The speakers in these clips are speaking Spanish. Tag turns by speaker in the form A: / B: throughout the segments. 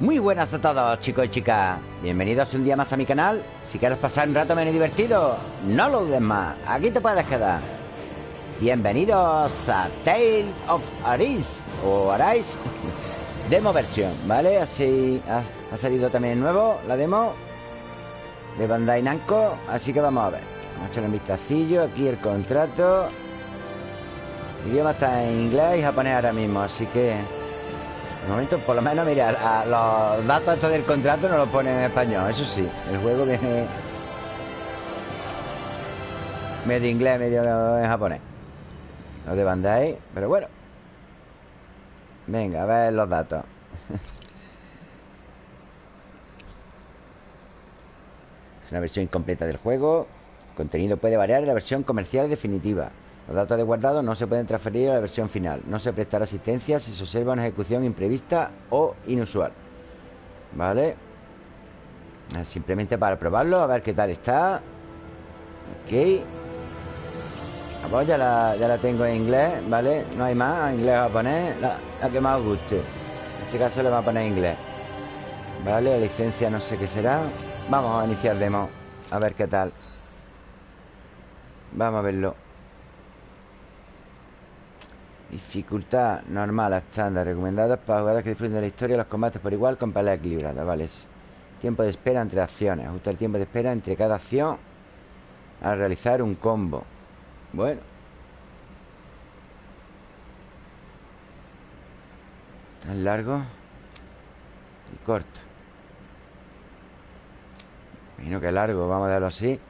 A: Muy buenas a todos chicos y chicas. Bienvenidos un día más a mi canal. Si quieres pasar un rato menos divertido No lo dudes más, aquí te puedes quedar. Bienvenidos a Tale of Arise O Arise Demo versión, ¿vale? Así ha, ha salido también nuevo la demo De Bandai Namco. Así que vamos a ver. Vamos a echarle un vistacillo. Aquí el contrato. El idioma está en inglés y japonés ahora mismo Así que momento, por lo menos, mira, a los datos del contrato no los ponen en español, eso sí. El juego viene medio inglés, medio japonés. Lo de Bandai, pero bueno. Venga, a ver los datos. Es una versión incompleta del juego. El contenido puede variar en la versión comercial definitiva. Los datos de guardado no se pueden transferir a la versión final. No se prestará asistencia si se observa una ejecución imprevista o inusual. ¿Vale? Simplemente para probarlo, a ver qué tal está. Ok. Pues ya la, ya la tengo en inglés, ¿vale? No hay más, en inglés o japonés, la, la, que más os guste. En este caso le voy a poner inglés. ¿Vale? La licencia no sé qué será. Vamos a iniciar demo. A ver qué tal. Vamos a verlo. Dificultad normal estándar Recomendadas para jugadores que disfruten de la historia Los combates por igual con peleas equilibradas Vale, tiempo de espera entre acciones Ajusta el tiempo de espera entre cada acción Al realizar un combo. Bueno. Tan largo Y corto. Imagino que largo, vamos a darlo así.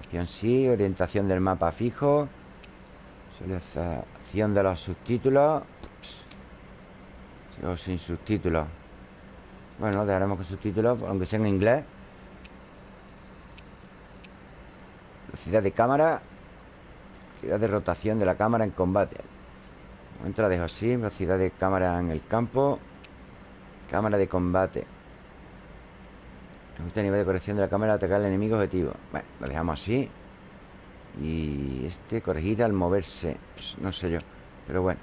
A: Opción sí, orientación del mapa fijo Selección de los subtítulos. O sin subtítulos. Bueno, dejaremos con subtítulos Aunque sea en inglés. Velocidad de cámara. Velocidad de rotación de la cámara en combate. La dejo así. Velocidad de cámara en el campo. Cámara de combate. Este nivel de corrección de la cámara Atacar al enemigo objetivo. Bueno, lo dejamos así y este corregir al moverse pues No sé yo Pero bueno.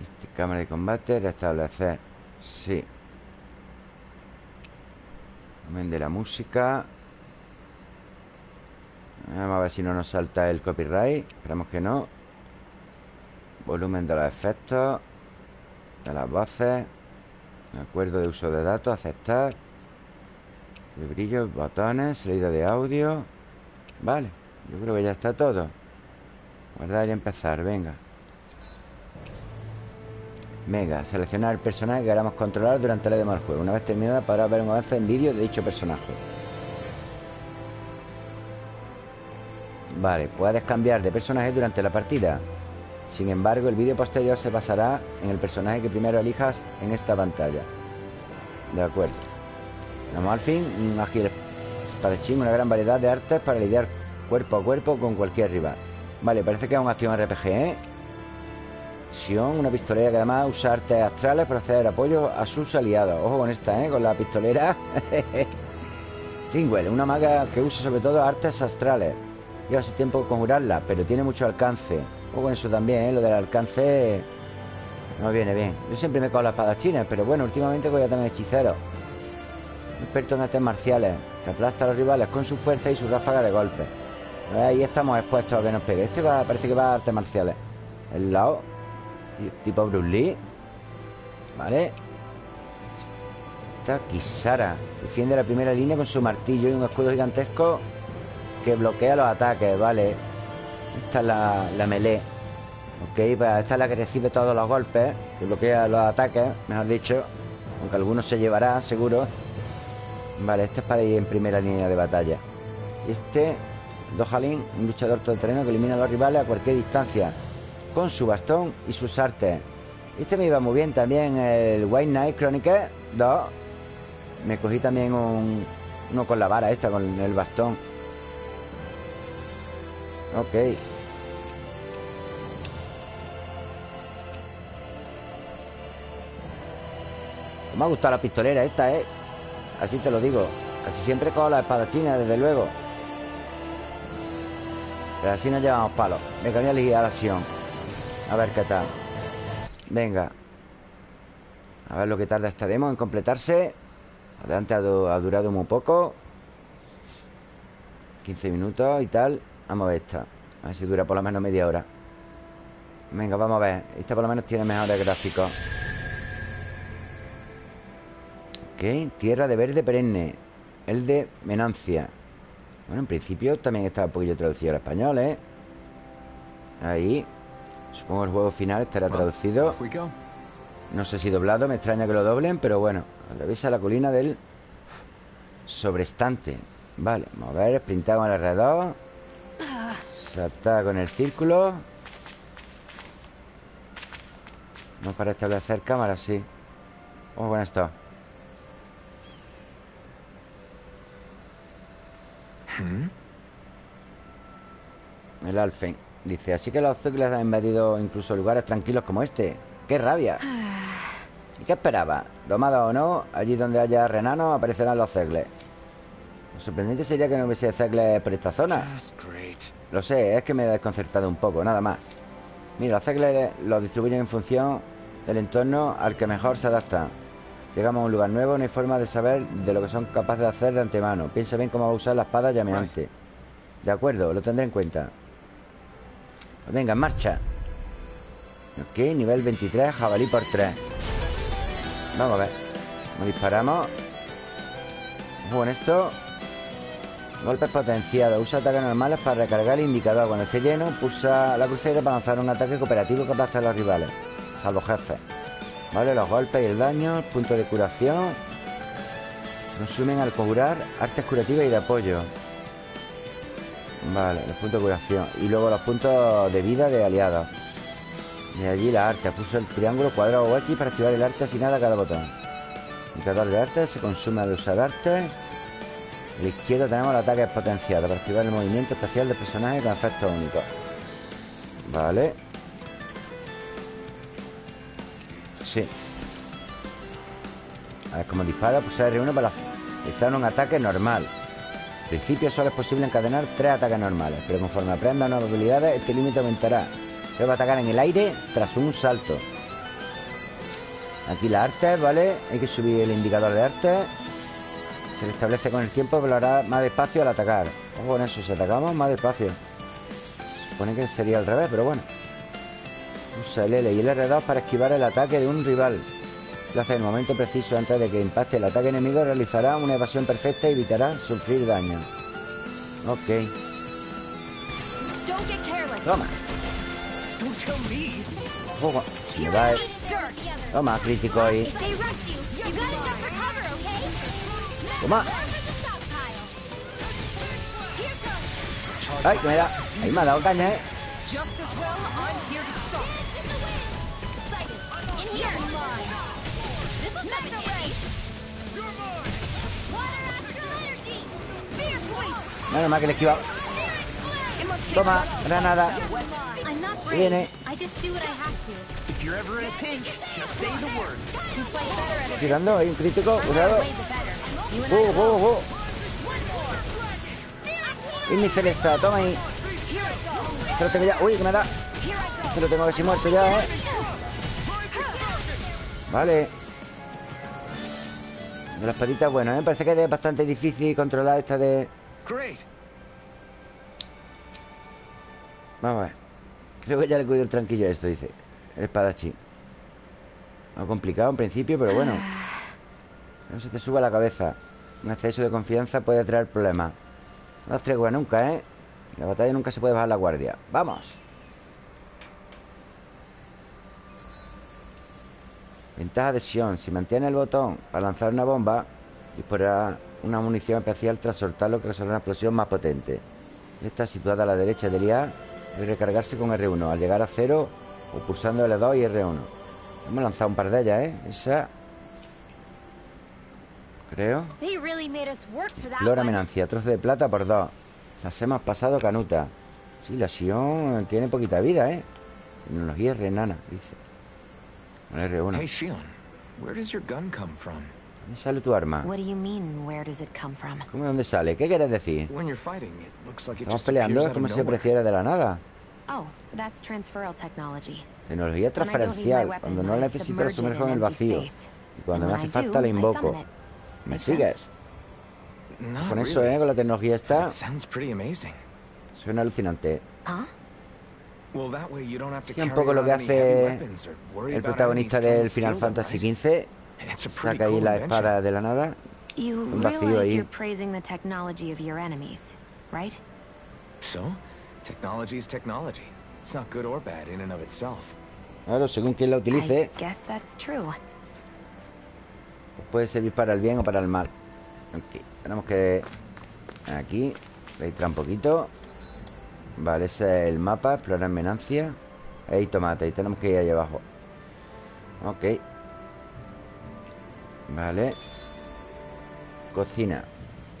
A: Este, Cámara de combate Restablecer Sí. Volumen de la música. Vamos a ver si no nos salta el copyright Esperamos que no. Volumen de los efectos De las voces. Acuerdo de uso de datos Aceptar. De brillo, botones Salida de audio. Vale yo creo que ya está todo. Guardar y empezar, venga. Mega, seleccionar el personaje que queramos controlar durante la demo del juego. Una vez terminada podrás ver un avance en vídeo de dicho personaje. Vale, puedes cambiar de personaje durante la partida. Sin embargo, el vídeo posterior se basará en el personaje que primero elijas en esta pantalla. De acuerdo. Vamos al fin, un ágil espadachín, una gran variedad de artes para lidiar Cuerpo a cuerpo con cualquier rival. Vale, parece que es un acción RPG, ¿eh? Sion, una pistolera que además usa artes astrales para hacer apoyo a sus aliados. Ojo con esta, ¿eh? Con la pistolera. Thingwell, una maga que usa sobre todo artes astrales. Lleva su tiempo conjurarla, pero tiene mucho alcance. Ojo con eso también, ¿eh? Lo del alcance no viene bien. Yo siempre me cojo las espadachines Pero bueno, últimamente voy a tener hechiceros. Experto en artes marciales Que aplasta a los rivales con su fuerza y su ráfaga de golpe Ahí estamos expuestos a que nos pegue. Este va, parece que va a artes marciales. El lado. Tipo Bruce Lee. Vale. Esta Kisara. Defiende la primera línea con su martillo Y un escudo gigantesco Que bloquea los ataques, vale. Esta es la, la melee. Ok, pues esta es la que recibe todos los golpes Que bloquea los ataques, mejor dicho. Aunque algunos se llevará, seguro. Vale, este es para ir en primera línea de batalla. Este Dojalin, un luchador todoterreno que elimina a los rivales a cualquier distancia con su bastón y sus artes. Este me iba muy bien también el White Knight Chronicle 2. Me cogí también un, uno con la vara esta, con el bastón. Ok. Me ha gustado la pistolera esta, ¿eh? Así te lo digo. Casi siempre con la espadachina, desde luego. Pero así nos llevamos palos Venga, voy a elegir a la acción. A ver qué tal. Venga. A ver lo que tarda esta demo en completarse. Adelante ha, ha durado muy poco. 15 minutos y tal. Vamos a ver esta. A ver si dura por lo menos media hora. Venga, vamos a ver. Esta por lo menos tiene mejores gráficos. Ok, tierra de verde perenne. El de Menancia Bueno, en principio también está un poquillo traducido al español, ¿eh? Ahí. Supongo el juego final estará traducido. No sé si doblado, me extraña que lo doblen Pero bueno, a la colina del Sobrestante. Vale, vamos a ver, sprintamos con el alrededor. Saltar con el círculo. No para establecer cámara, sí. Vamos con esto ¿Mm? El Alfen Dice, así que los Zugles han invadido incluso lugares tranquilos como este. ¡Qué rabia! ¿Y qué esperaba? Domado o no, allí donde haya renanos aparecerán los Zegles Lo sorprendente sería que no hubiese Zegles por esta zona. Lo sé, es que me he desconcertado un poco, nada más. Mira, los Zegles los distribuyen en función del entorno al que mejor se adaptan Llegamos a un lugar nuevo, no hay forma de saber de lo que son capaces de hacer de antemano. Piensa bien cómo va a usar la espada llameante. De acuerdo, lo tendré en cuenta. Venga, en marcha. Ok, nivel 23, jabalí por 3 Vamos a ver. Nos disparamos. Bueno, esto Golpes potenciados. Usa ataques normales para recargar el indicador. Cuando esté lleno, pulsa la crucera para lanzar un ataque cooperativo que aplasta a los rivales Salvo jefes Vale, los golpes y el daño Punto de curación. Consumen al curar Artes curativas y de apoyo. Vale, los puntos de curación. Y luego los puntos de vida de aliados. De allí la arte. Puso el triángulo, cuadrado o X para activar el arte asignada a cada botón. Indicador de arte Se consume al usar arte. A la izquierda tenemos el ataque potenciado Para activar el movimiento especial del personaje con efectos únicos. Vale Sí A ver cómo dispara Pulsar R1 para realizar un ataque normal en principio solo es posible encadenar tres ataques normales, pero conforme aprenda nuevas habilidades, este límite aumentará. Debe atacar en el aire tras un salto. Aquí la arte, ¿vale? Hay que subir el indicador de arte. Se le establece con el tiempo lo hará más despacio al atacar. Ojo con eso, si atacamos más despacio. Se supone que sería al revés, pero bueno. Usa el L y el R2 para esquivar el ataque de un rival. En el momento preciso antes de que impacte el ataque enemigo, realizará una evasión perfecta y evitará sufrir daño. Ok. Toma. Si me Toma, crítico ahí. Toma. Ay, que me da. Ahí me ha dado caña, eh. Menos mal que le he esquivado. Toma, granada. Viene. Tirando, hay un crítico. Cuidado. Uh, uh, uh. Y mi celesta, toma ahí. Que tengo ya. Uy, que me da. Que lo tengo casi muerto ya, eh. Vale. De las patitas, bueno, me parece que es bastante difícil controlar esta de... Vamos a ver. Creo que ya le cuido el tranquillo a esto, dice. El espadachín. No complicado en principio, pero bueno. No se te suba la cabeza. Un exceso de confianza puede traer problemas. No das tregua nunca, ¿eh? En la batalla nunca se puede bajar la guardia. ¡Vamos! Ventaja de Sion. Si mantiene el botón para lanzar una bomba, disparará una munición especial tras soltarlo que resolverá una explosión más potente. Está situada a la derecha del IA y recargarse con R1 al llegar a cero o pulsando L2 y R1. Hemos lanzado un par de ellas, ¿eh? Esa... Creo. Explora amenancia. Trozo de plata por dos. Las hemos pasado canuta. Sí, la Sion tiene poquita vida, ¿eh? Tecnología renana, dice. R1. Hey, Shion, where does your gun come from? ¿Dónde sale tu arma? What do you mean, where does it come from? ¿Cómo dónde sale? ¿Qué quieres decir? When you're fighting, it looks like it Estamos peleando como si apareciera de la nada. Oh, that's transferal technology. Tecnología transferencial. Cuando no necesito lo sumerjo en el vacío. Y cuando
B: And
A: me
B: when
A: hace
B: I
A: falta
B: do,
A: la
B: I
A: invoco.
B: summon it.
A: ¿Me sigues? Con eso, ¿eh? Con la tecnología esta
C: It sounds pretty amazing.
A: Suena alucinante
B: Huh?
C: Well, that way you don't have to
A: Sí, un poco lo que hace el protagonista del Final Fantasy? XV Saca ahí la espada de la nada Un vacío ahí.
B: you're praising the technology of your enemies, right?
C: So, technology is technology. It's not good or bad in and of itself.
A: Claro, según quien la utilice
B: I guess that's true.
A: Puede servir para el bien o para el mal Ok, tenemos que... Aquí Registrar un poquito Vale, ese es el mapa Explorar Menancia. Hay tomate, y tenemos que ir ahí abajo. Ok. Vale. Cocina.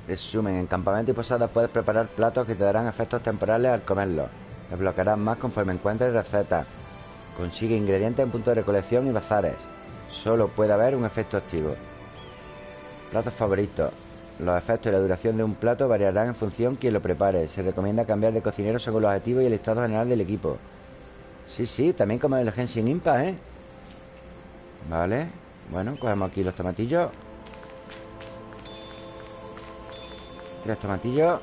A: Resumen, en campamento y posadas puedes preparar platos que te darán efectos temporales al comerlos Desbloquearás más conforme encuentres recetas. Consigue ingredientes en puntos de recolección y bazares. Solo puede haber un efecto activo. Platos favoritos Los efectos y la duración de un plato variarán en función quien lo prepare Se recomienda cambiar de cocinero según los objetivos y el estado general del equipo Sí, sí, también como el Genshin Impact, ¿eh? Vale Bueno, cogemos aquí los tomatillos Tres tomatillos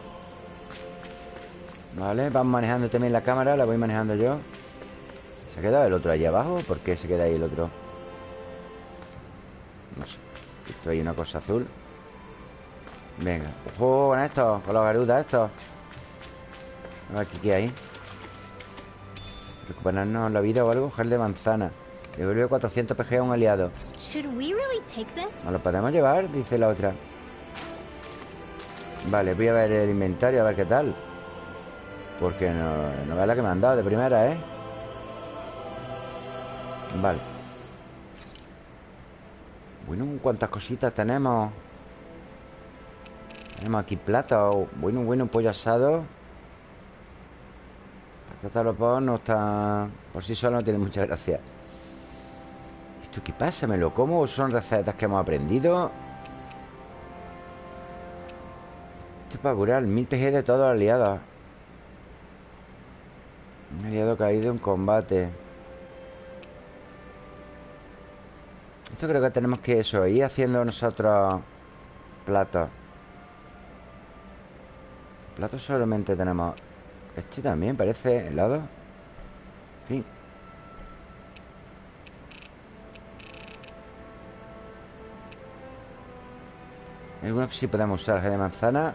A: Vale, vamos manejando también la cámara La voy manejando yo ¿Se ha quedado el otro allí abajo? ¿Por qué se queda ahí el otro? No sé Esto hay una cosa azul Venga ¡Ojo con esto! Con los garudas estos A ver qué hay Recuperarnos la vida o algo Gel de manzana Devuelve 400 PG a un aliado? ¿Nos lo podemos llevar? Dice la otra Vale, voy a ver el inventario A ver qué tal Porque no, no es la que me han dado de primera, ¿eh? Vale Bueno, ¿cuántas cositas tenemos? Tenemos aquí plata Bueno, bueno, pollo asado. Patata vapor no está... Por sí solo no tiene mucha gracia. ¿Esto qué pasa? ¿Me lo como o son recetas que hemos aprendido? Esto es para curar mil PG de todos los aliados. Un aliado caído en combate. Esto creo que tenemos que eso Ir haciendo nosotros Platos Platos solamente tenemos Este también parece helado. En fin. Algunos que sí podemos usar gel de manzana.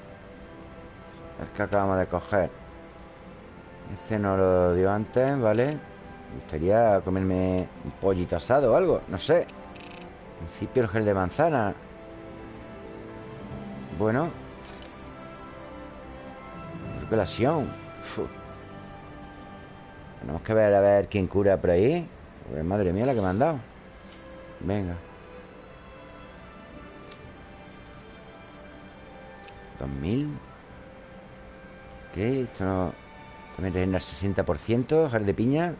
A: El que acabamos de coger. Este no lo dio antes, ¿vale? Me gustaría comerme un pollito asado o algo No sé. En principio el gel de manzana. Bueno Recuperación Uf. Tenemos que ver a ver quién cura por ahí. Pues, Madre mía la que me han dado. Venga. 2000 Ok, esto no También rellena el 60% Jar de piña.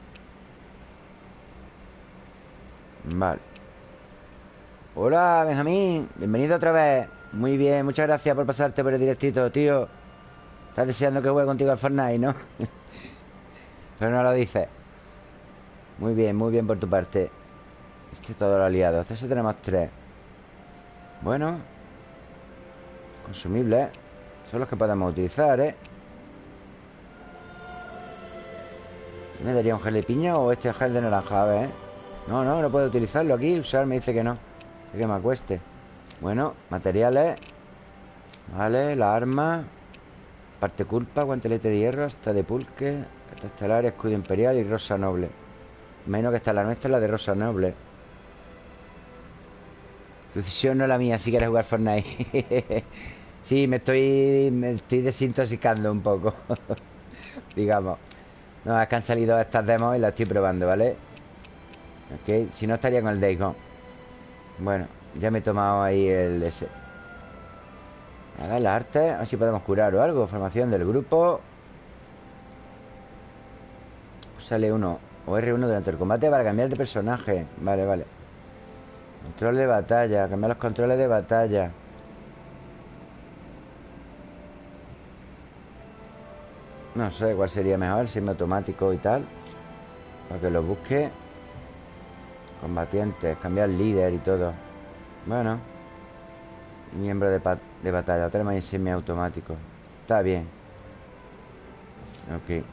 A: Vale. Hola, Benjamín. Bienvenido otra vez. Muy bien, muchas gracias por pasarte por el directito, tío Estás deseando que juegue contigo al Fortnite, ¿no? Pero no lo dices Muy bien, muy bien por tu parte. Este es todo lo aliado. Este sí tenemos tres. Bueno. Consumibles Son los que podemos utilizar, ¿eh? ¿Me daría un gel de piña o este gel de naranja? A ver, ¿eh? No, no, no puedo utilizarlo aquí. Usar me dice que no. Que me acueste. Bueno, materiales. Vale, la arma Parte culpa, guantelete de hierro Hasta de pulque Hasta estelar, escudo imperial y rosa noble. Menos que está la nuestra, la de rosa noble. Tu decisión no es la mía si quieres jugar Fortnite. Sí, me estoy Me estoy desintoxicando un poco Digamos. No, es que han salido estas demos y las estoy probando, ¿vale? Ok, si no estaría con el Days Gone Bueno, ya me he tomado ahí el ese A ver, la arte A ver si podemos curar o algo Formación del grupo. Sale uno O R1 durante el combate para cambiar de personaje. Vale, vale. Control de batalla Cambiar los controles de batalla. No sé cuál sería mejor Si es automático y tal Para que lo busque. Combatientes Cambiar líder y todo. Bueno Miembro de, de batalla Tenemos ahí semiautomático. Está bien. Ok.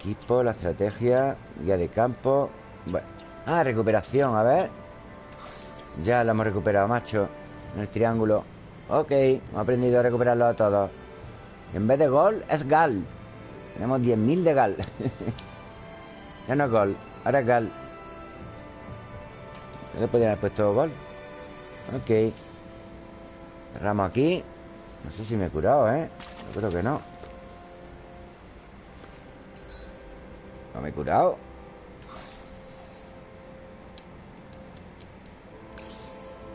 A: Equipo, la estrategia Guía de campo. Ah, recuperación, a ver. Ya lo hemos recuperado, macho En el triángulo. Ok, hemos aprendido a recuperarlo a todos. En vez de gol, es gal. Tenemos 10.000 de gal. Ya no es gol, ahora es gal. ¿No le podían haber puesto gol? Ok. Cerramos aquí. No sé si me he curado, ¿eh? Yo creo que no. No me he curado.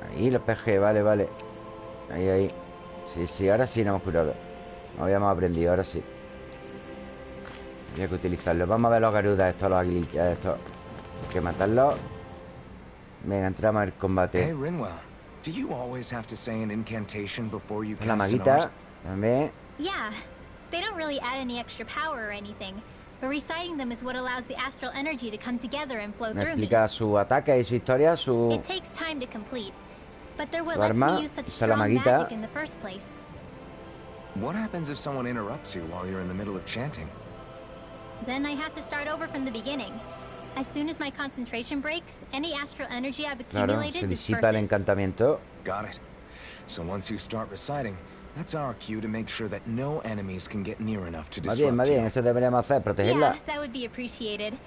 A: Ahí los PG, vale, vale. Ahí, ahí. Sí, sí, ahora sí nos hemos curado. No habíamos aprendido, ahora sí. Había que utilizarlo. Vamos a ver los garudas, estos, los aguilichas Estos. Hay que matarlos. Venga, entramos en el combate.
C: Do you always have to say an incantation before you
A: La
C: cast an
A: maguita
C: art?
A: También
D: Yeah, they don't really add any extra power or anything, but reciting them is what allows the astral energy to come together and flow
A: Me
D: through me.
A: su ataque y su historia Su...
D: It takes time to complete, but they're what
A: Su
D: lets
A: arma,
D: me use such
A: esta es
D: strong magic in the first place.
C: What happens if someone interrupts you while you're in the middle of chanting?
D: Then I have to start over from the beginning. As soon as my concentration breaks, any astral energy I've accumulated
A: Claro,
D: accumulated
A: se disipa el
D: disperses.
A: encantamiento
C: Got it. So once you start reciting, that's our cue to make sure that no enemies can get near enough to
A: Más bien,
C: disrupt
A: más bien,
C: you.
A: eso deberíamos hacer, protegerla
D: Yeah, that would be appreciated.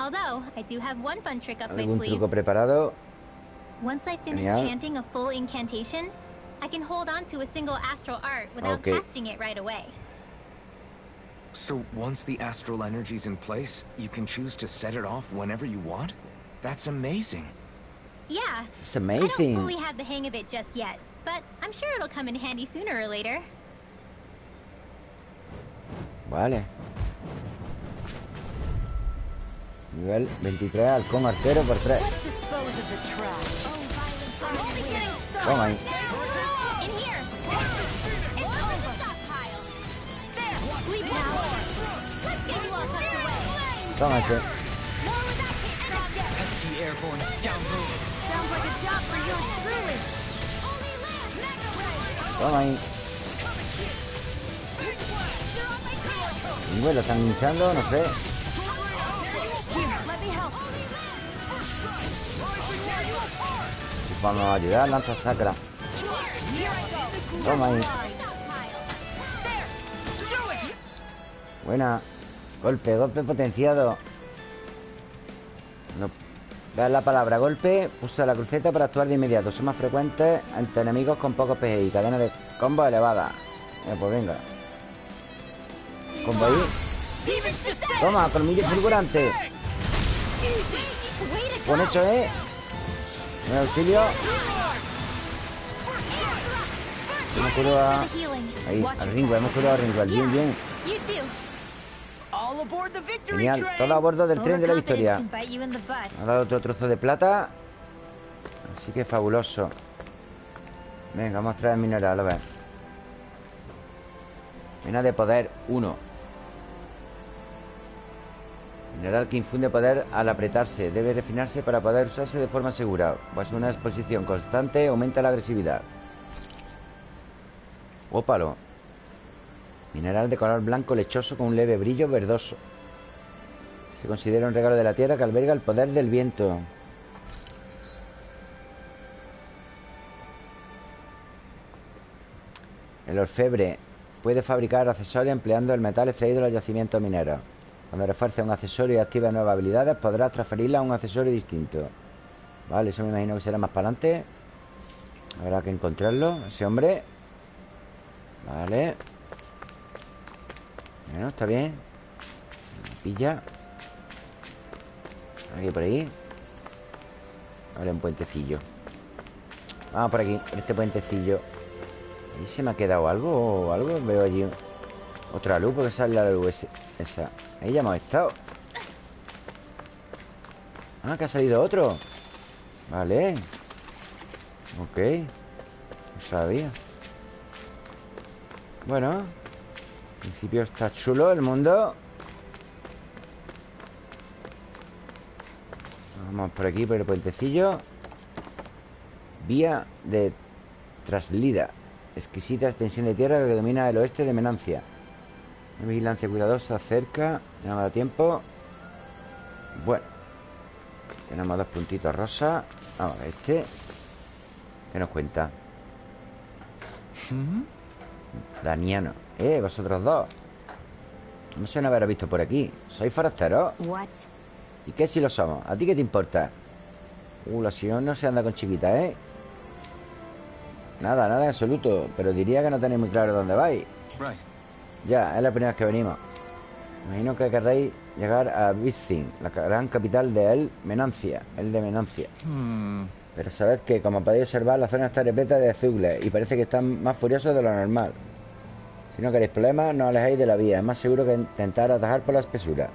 D: Although, I do have one fun trick up my
A: Algún
D: sleeve.
A: truco preparado
D: Once I finish
A: Genial.
D: chanting a full incantation, I can hold on to a single astral art without
A: Okay.
D: casting it right away.
C: So once the astral energy's in place, you can choose to set it off whenever you want? That's amazing.
D: Yeah.
A: It's
D: I don't
A: amazing
D: fully have the hang of it just yet, but I'm sure it'll come in handy sooner or later.
A: Vale Nivel 23, halcón arquero por 3
B: Let's dispose
E: Pesky airborne scoundrel.
B: Sounds like a job for yours truly.
D: Only land. Mega ray.
A: Toma ahí bueno, están hinchando, no sé.
B: Here, let me help.
A: Vamos a ayudar, lanza sacra. Toma ahí Buena. Golpe, golpe potenciado. No. La palabra golpe Pulsa la cruceta para actuar de inmediato. Son más frecuentes ante enemigos con pocos PGI Cadena de combo elevada. Venga, pues venga. Combo ahí. Toma, colmillo fulgurante. Con eso, ¿eh? Un auxilio. Hemos curado a... Ahí, al Ringo, hemos curado a Ringo. Bien, bien Genial, todo a bordo del tren de la victoria. ha dado otro trozo de plata. Así que fabuloso. Venga, vamos a traer mineral, a ver. Mena de poder 1 Mineral que infunde poder al apretarse. Debe refinarse para poder usarse de forma segura. Pues una exposición constante aumenta la agresividad. Ópalo Mineral de color blanco lechoso con un leve brillo verdoso se considera un regalo de la tierra que alberga el poder del viento. El orfebre puede fabricar accesorios empleando el metal extraído de los yacimientos mineros. Cuando refuerce un accesorio y active nuevas habilidades, podrás transferirla a un accesorio distinto. Vale, eso me imagino que será más para adelante. Habrá que encontrarlo, ese hombre. Vale. Bueno, está bien. Pilla. Aquí por ahí. Vale, un puentecillo. Vamos por aquí, este puentecillo. Ahí se me ha quedado algo o algo Veo allí otra luz porque sale la luz esa. Ahí ya hemos estado. Ah, que ha salido otro. Vale. Ok. No sabía. Bueno. En principio está chulo el mundo Vamos por aquí, por el puentecillo Vía de Traslida. Exquisita extensión de tierra que domina el oeste de Menancia. Una vigilancia cuidadosa cerca. Ya no me da tiempo. Bueno. Tenemos dos puntitos rosa. Vamos a ver este. ¿Qué nos cuenta? Daniano. Eh, vosotros dos. No suena haber visto por aquí. ¿Sois forasteros?
B: What?
A: ¿Y qué si lo somos? ¿A ti qué te importa? Uh, la señora no se anda con chiquita, ¿eh? Nada, nada en absoluto Pero diría que no tenéis muy claro dónde vais
C: Right.
A: Ya, es la primera vez que venimos Imagino que querréis llegar a Bizin La gran capital de El Menancia El de Menancia Pero sabed que, como podéis observar, la zona está repleta de azugles Y parece que están más furiosos de lo normal Si no queréis problemas, no os alejéis de la vía Es más seguro que intentar atajar por la espesura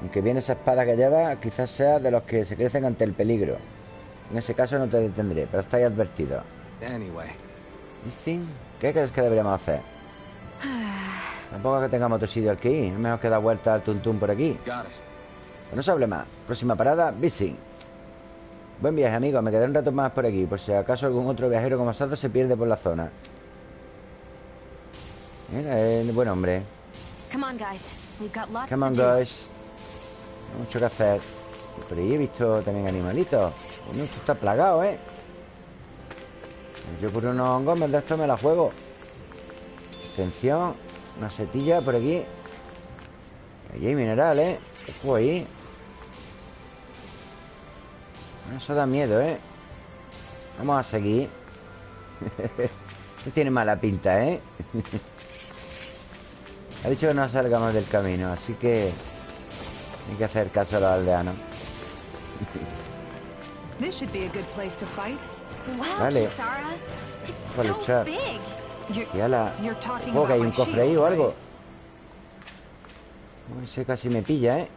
A: Aunque bien esa espada que lleva Quizás sea de los que se crecen ante el peligro En ese caso no te detendré Pero estáis advertidos
C: Anyway,
A: ¿qué crees que deberíamos hacer? Tampoco es que tengamos otro sitio al que ir Es mejor que dar vuelta al tuntún por aquí. Pues no se hable más. Próxima parada, Bissing. Buen viaje, amigos. Me quedaré un rato más por aquí, por si acaso algún otro viajero como vosotros se pierde por la zona. Mira, es buen hombre.
B: Come on, guys.
A: Hay mucho que hacer. Por ahí he visto también animalitos. Bueno, esto está plagado, ¿eh? Yo por unos hongos de esto me la juego. Atención. Una setilla por aquí. Allí hay minerales. Ojo ahí. Eso da miedo, ¿eh? Vamos a seguir. Esto tiene mala pinta, ¿eh? ha dicho que no salgamos del camino, así que hay que hacer caso a los aldeanos.
F: This should be a good place to fight.
B: Wow,
A: Vale. Para
B: so
A: luchar. Si a la...
F: you're talking
A: Ojo, que
F: about
A: hay un cofre ahí o algo. Uy, Ese casi me pilla, ¿eh?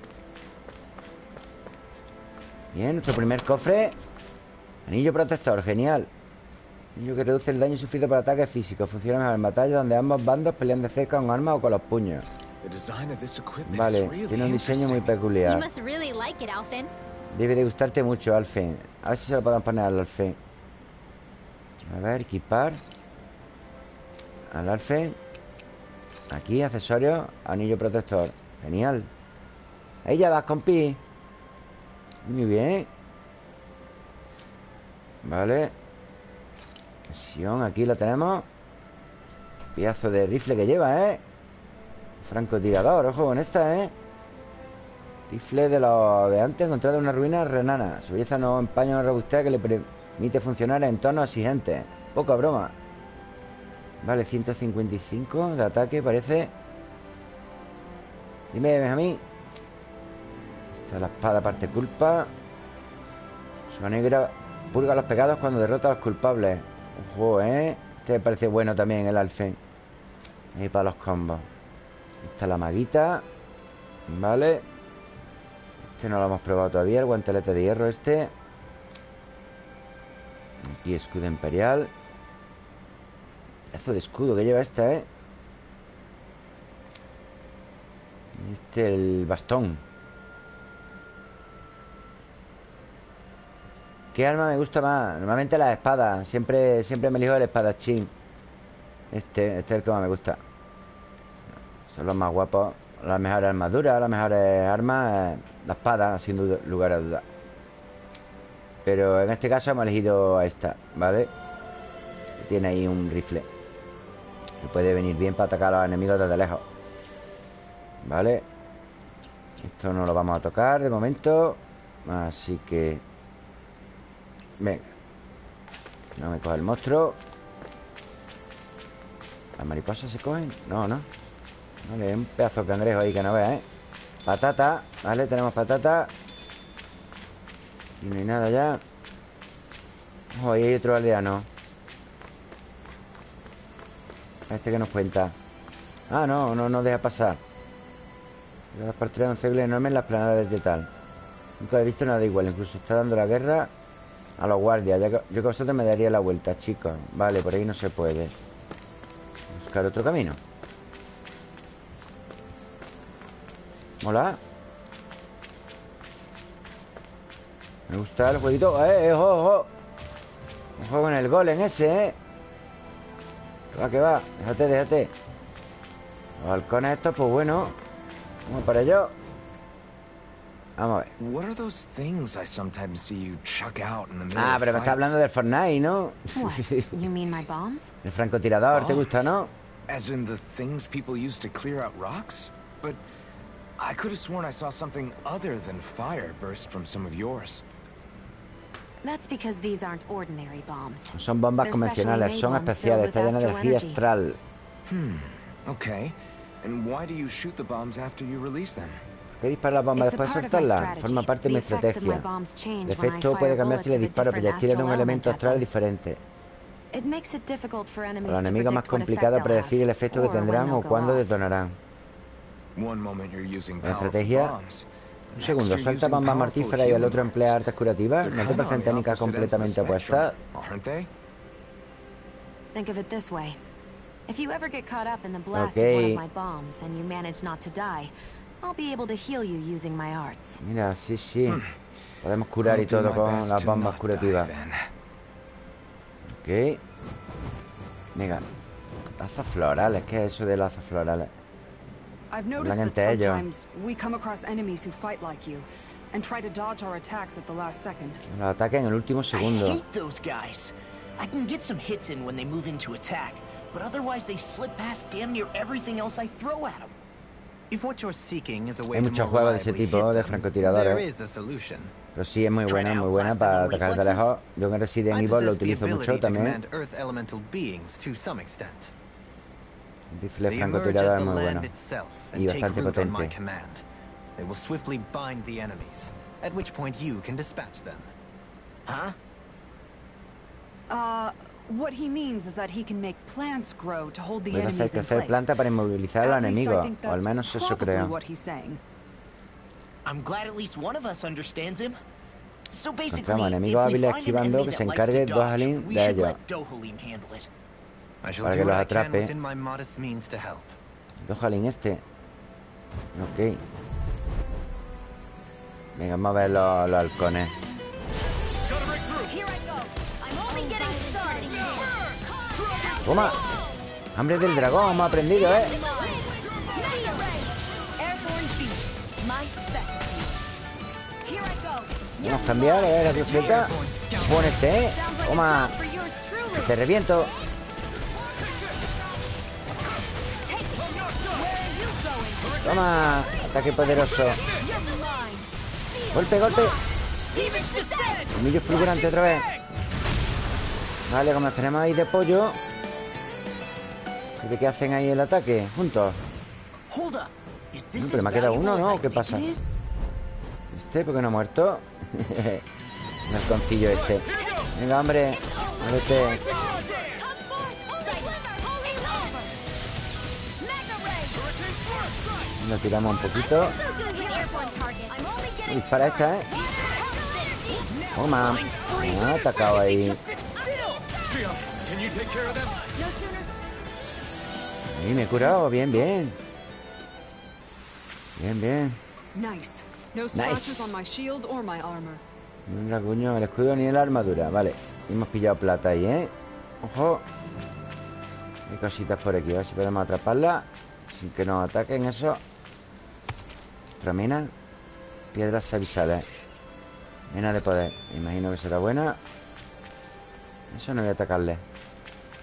A: Bien, nuestro primer cofre Anillo protector, genial Anillo que reduce el daño sufrido por ataques físicos. Funciona mejor en batalla donde ambos bandos pelean de cerca con armas o con los puños. Vale, tiene un diseño muy peculiar. Debe de gustarte mucho, Alfen A ver si se lo podemos poner al Alfen A ver, equipar. Al Alfen Aquí, accesorios Anillo protector. Genial. Ahí ya vas, compi Muy bien. Vale Aquí la tenemos Piazo de rifle que lleva, ¿eh? Francotirador, ojo con esta, ¿eh? Rifle de los de antes encontrado en una ruina renana. Su belleza no empaña una robustez que le permite funcionar en entornos exigentes. Poca broma. Vale, 155 de ataque, parece. Dime, Benjamín. Esta es la espada parte culpa. Su negra purga los pecados cuando derrota a los culpables. Ojo, ¿eh? Este parece bueno también, el alfen. Ahí para los combos. Esta es la maguita. Vale. Este no lo hemos probado todavía, el guantelete de hierro este. Aquí escudo imperial. Pedazo de escudo que lleva esta, ¿eh? Este, el bastón. ¿Qué arma me gusta más? Normalmente la espada. Siempre, siempre me elijo el espadachín. Este, este es el que más me gusta. Son los más guapos. Las mejores armaduras, las mejores armas, la espada, sin lugar a duda. Pero en este caso hemos elegido a esta, ¿vale? Tiene ahí un rifle. Que puede venir bien para atacar a los enemigos desde lejos. ¿Vale? Esto no lo vamos a tocar de momento. Así que... Venga. No me coge el monstruo. ¿Las mariposas se cogen? No, no. Vale, un pedazo de cangrejo ahí que no veas, ¿eh? Patata, ¿vale? Tenemos patata Y no hay nada ya Ojo, ahí hay otro aldeano Este que nos cuenta Ah, no, no nos deja pasar Las partidas de un cegle en las planadas de tal Nunca he visto nada igual Incluso está dando la guerra a los guardias Yo que vosotros me daría la vuelta, chicos Vale, por ahí no se puede Buscar otro camino Mola Me gusta el jueguito ¡Eh, eh, ojo, ojo! Ojo con el golem ese, ¿eh? Que va, que va. Déjate, déjate. Los halcones estos, pues bueno. Vamos para ello. Vamos a ver.
C: What are those things I sometimes see you chuck out in the middle
A: Ah,
C: of
A: pero me está
C: fights?
A: hablando del Fortnite, ¿no?
B: What? You mean my bombs?
A: El francotirador, ¿te gusta, no?
C: As in the things people use to clear out rocks? But I could have sworn I saw something other than fire burst from some of yours.
B: That's because these aren't ordinary bombs.
A: No son bombas
B: They're
A: convencionales,
B: specially
A: son
B: made ones
A: especiales. Está
B: filled
A: llena de
B: with
A: energía
B: astral
A: astral.
C: Okay. And why do you shoot the bombs after you release them?
A: ¿Qué dispara la bomba después de soltarla? Forma parte de mi estrategia. El efecto puede cambiar si le disparo proyectiles de un elemento astral diferente. Para los
B: to
A: enemigos más complicado predecir el efecto que tendrán o cuándo detonarán. La estrategia-
C: bombs.
A: Un segundo, suelta bombas mortíferas y el otro emplea artes curativas. ¿No te parecen técnicas completamente opuestas?
C: Aren't
A: Mira, sí, sí. Podemos curar y todo con las bombas curativas. Ok. Venga. Lazos florales. ¿Qué es eso de lazos florales?
F: I've
A: Hablan
F: noticed that
A: entre ellos.
F: sometimes we come across enemies who fight like you and try to dodge our attacks at the last second.
A: Los ataques en el último
E: I
A: segundo.
E: hate those guys. I can get some hits in when they move into attack, but otherwise they slip past damn near everything else I throw at them.
A: Hay
G: to
A: muchos
G: more
A: juegos de ese
G: reliably
A: tipo,
G: hit
A: de
G: them,
A: francotiradores.
G: There is a solution.
A: Pero sí, es muy buena,
E: Try
A: muy
E: to
A: buena
E: outlast
A: para
E: them in
A: atacar de
E: reflexes.
A: lejos. Yo en Resident
G: I
A: Evil lo
G: possess the
A: utilizo mucho
G: ability to
A: también.
G: command Earth elemental beings to some extent.
A: El rifle
G: They emerge as
A: francotirador
G: the
A: es muy
G: land
A: bueno.
G: itself
A: Y
G: and take
A: bastante
G: root on my
A: potente.
G: command. They will swiftly bind the enemies, at which point you can dispatch them.
E: Huh?
F: Uh, what he means is that he can make plants grow to hold the
A: Puede hacer
F: enemies in
A: crecer planta para inmovilizar a los
F: At least I
A: enemigos.
F: think
A: O al
F: that's
A: menos eso
F: probably
A: creo.
F: what he's saying.
E: I'm glad at least one of us understands him. So basically, an
A: esquivando
E: enemy
A: que
E: that
A: se
E: likes to
A: encargue
E: dodge,
A: Dohalim
E: we
A: de
E: should
A: ello.
E: let Dohalim handle it.
G: I shall
A: Para
G: do
A: que
G: what
A: los
G: I can
A: atrape.
G: within my modest means to help.
A: Dojalín este. Ok. Venga, vamos a ver los, los halcones. ¡Toma! ¡Hambre del dragón! Hemos aprendido, ¿eh? Vamos a cambiar, a ver la cruceta. Pon este, ¿eh? Toma. Te reviento. Toma. Ataque poderoso. Golpe, golpe. Colmillo fulgurante otra vez. Vale, como tenemos ahí de pollo. ¿Se ve que hacen ahí el ataque? Juntos. No, pero me ha quedado uno, ¿no? ¿Qué pasa? Este, ¿por qué no ha muerto? Un halconcillo este. Venga, hombre.
D: Mega ray.
A: Lo tiramos un poquito. Dispara esta, ¿eh? Toma. Me ha atacado ahí. Y me he curado. Bien, bien. Bien, bien.
F: Nice. No scratches
A: Nice.
F: on my shield or my armor.
A: Ni un rasguño, el escudo ni la armadura. Vale. Hemos pillado plata ahí, ¿eh? Ojo. Hay cositas por aquí. A ver si podemos atraparla. Sin que nos ataquen eso. Otra mina. Piedras avisales. Mena de poder. Me imagino que será buena. Eso no voy a atacarle.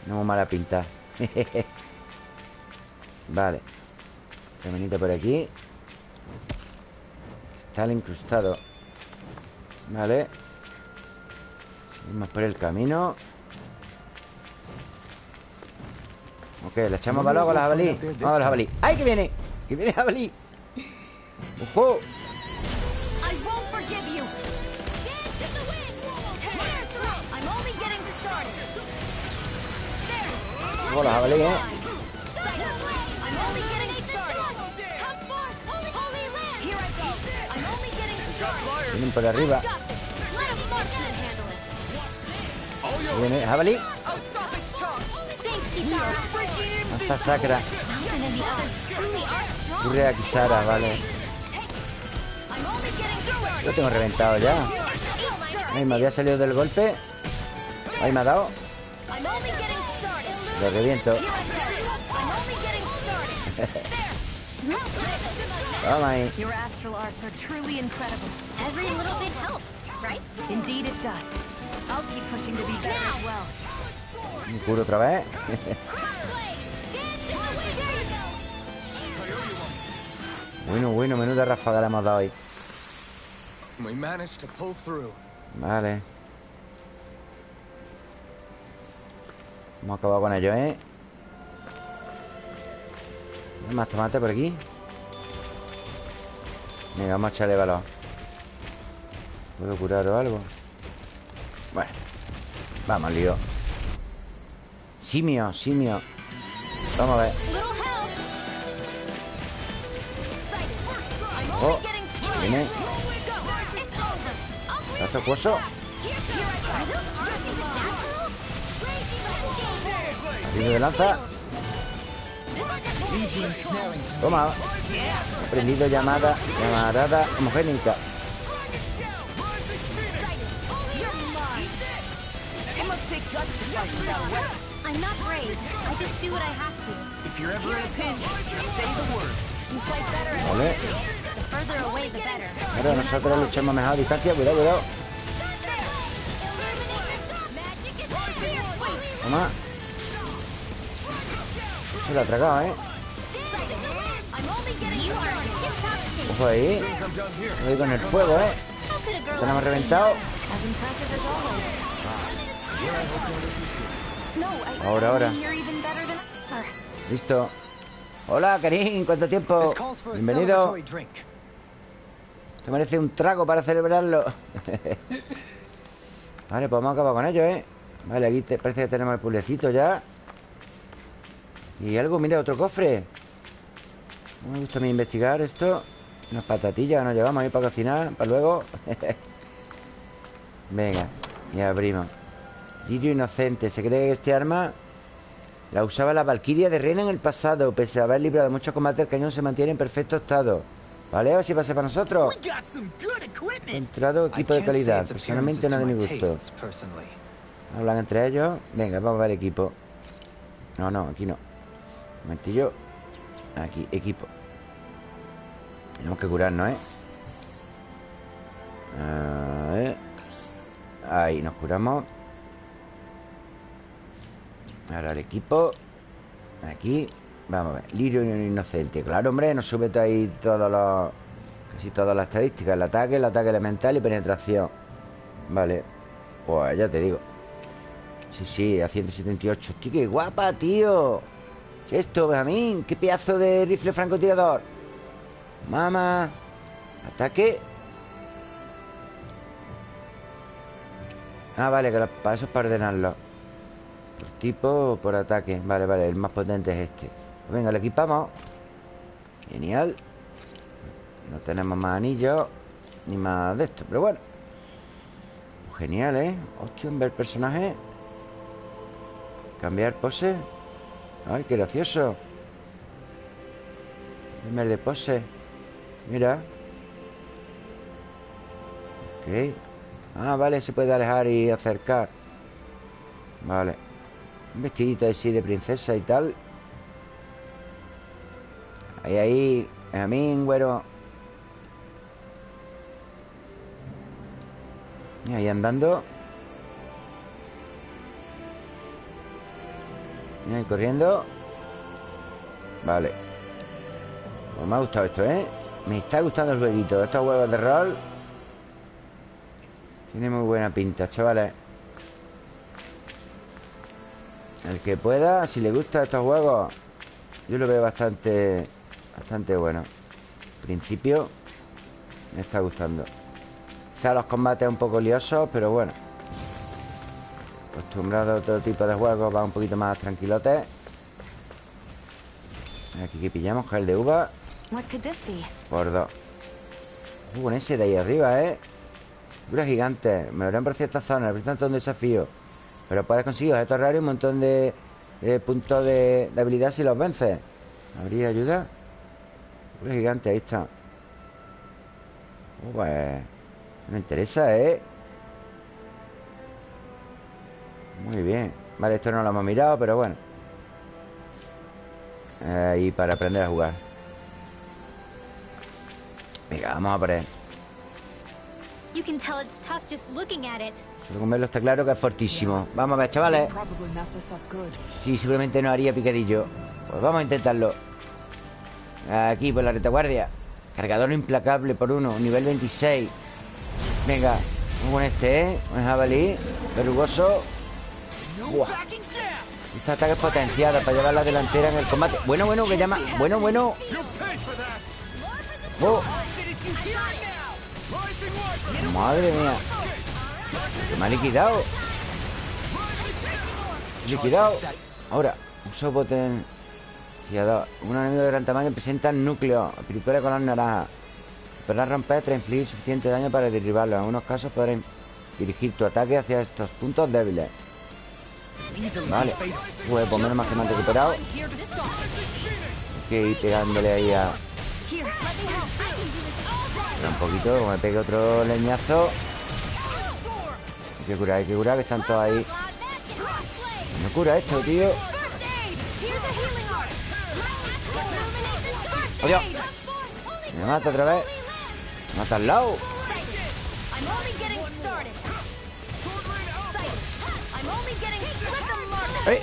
A: No muy mala pinta. vale. Caminito por aquí. Está el incrustado. Vale. Seguimos por el camino. Ok, le echamos valor con la jabalí. Vamos a la jabalí. ¡Ay, que viene! ¡Que viene jabalí! ¡Ojo!
D: I won't forgive
A: Por arriba. Ahí Viene jabalí. Lanza sacra.
D: Something in the others truly are strong.
A: Ocurre a Kisara, vale. Lo tengo reventado ya. Ay, me había salido del golpe. Ahí me ha dado. Lo reviento. Toma ahí.
B: Your astral arts are truly incredible.
D: Every little bit helps, right?
B: Indeed it does. I'll keep pushing to be better as well.
A: Me curo otra vez. bueno, bueno, menuda ráfaga le hemos dado ahí.
C: We managed to pull through.
A: Vale. Hemos acabado con ello, ¿eh? ¿Hay más tomate por aquí? Venga, vamos a echarle valor. ¿Puedo curar o algo? Bueno. Vamos, lío. Simio, simio. Vamos a ver. Oh, viene. ¿Está acuoso? Arriba de lanza. Toma. Aprendido llamada, llamarada homogénica.
D: I'm not brave. I just do what I have to.
E: If you're ever in a pinch, just say the word.
D: You fight better at
A: Vale.
D: The further away, the better.
A: Ahora nosotros luchamos mejor a distancia. Cuidado, cuidado. Toma. Se lo ha tragado, ¿eh? Ojo ahí. Voy con el fuego, ¿eh?
D: How could a girl
A: Tenemos reventado. Ahora, ahora. Listo. Hola, Karim. ¿Cuánto tiempo?
G: A
A: Bienvenido. Te merece un trago para celebrarlo. vale, pues hemos acabado con ello, ¿eh? Vale, aquí te- parece que tenemos el pulecito ya. Y algo, mira, otro cofre. Me gusta a mí investigar esto. Unas patatillas que nos llevamos ahí para cocinar, para luego. Venga, y abrimos. Lirio inocente. Se cree que este arma la usaba la Valquiria de Reina en el pasado. Pese a haber librado muchos combates, el cañón se mantiene en perfecto estado. ¿Vale? A ver si pasa para nosotros. Entrado equipo de calidad. Personalmente no de mi gusto. Hablan entre ellos. Venga, vamos a ver equipo. No, no, aquí no. Un momentillo. Aquí, equipo. Tenemos que curarnos, ¿eh? A ver. Ahí, nos curamos. Ahora el equipo. Aquí. Vamos a ver. Lirio inocente. Claro, hombre, nos sube todo ahí todos los. Casi todas las estadísticas. El ataque, el ataque elemental y penetración. Vale. Pues ya te digo. Sí, sí, a 178. Tío, qué guapa, tío. ¿Qué es esto, Benjamín? ¿Qué pedazo de rifle francotirador? Mamá. Ataque. Ah, vale, que lo- para eso es para ordenarlo. Por tipo o por ataque. Vale, vale, el más potente es este. Pues venga, lo equipamos. Genial. No tenemos más anillos ni más de esto, pero bueno. Pues genial, ¿eh? Hostia, ver personaje. Cambiar pose. Ay, qué gracioso. Primer de pose. Mira. Ok. Ah, vale, se puede alejar y acercar. Vale. Un vestidito así de princesa y tal. Ahí, ahí. A mí, güero. Y ahí andando. Ahí corriendo. Vale. Pues me ha gustado esto, ¿eh? Me está gustando el jueguito. Estos juegos de rol. Tiene muy buena pinta, chavales. El que pueda, si le gusta estos juegos, yo lo veo bastante, bastante bueno. Principio me está gustando. Quizá los combates un poco liosos, pero bueno. Acostumbrado a otro tipo de juegos, va un poquito más tranquilote. Aquí que pillamos, gel de uva por dos. Uh, con ese de ahí arriba, ¿eh? Figuras gigantes. Me lo parecido esta zona. Representan todo un desafío. Pero puedes conseguir objetos raros y un montón de, de puntos de, de habilidad si los vences. ¿Habría ayuda? Figuras gigantes, ahí está. Uh, pues... Me interesa, ¿eh? Muy bien. Vale, esto no lo hemos mirado, pero bueno. Ahí para aprender a jugar. Venga, vamos a por él. Con verlo está claro que es fortísimo. Vamos a ver, chavales. Sí, seguramente nos haría picadillo. Pues vamos a intentarlo. Aquí, por la retaguardia. Cargador implacable por uno Nivel 26 Venga, muy buen este, ¿eh? Un jabalí Verrugoso Buah. Este ataque es potenciada para llevar la delantera en el combate. Bueno, bueno, que llama. Bueno, bueno. Oh. Madre mía. Que me ha liquidado. Liquidado. Ahora Uso potenciador. Un enemigo de gran tamaño presenta núcleo. Película color naranja. Podrás romper tras infligir suficiente daño para derribarlo. En algunos casos podrás dirigir tu ataque hacia estos puntos débiles Vale Pues por menos más que me han recuperado. Que ir pegándole ahí a... Un poquito, me pegue otro leñazo. Hay que curar, hay que curar Que están todos ahí. No cura esto, tío. ¡Adiós! Me mata otra vez. Mata al lado ¡Eh!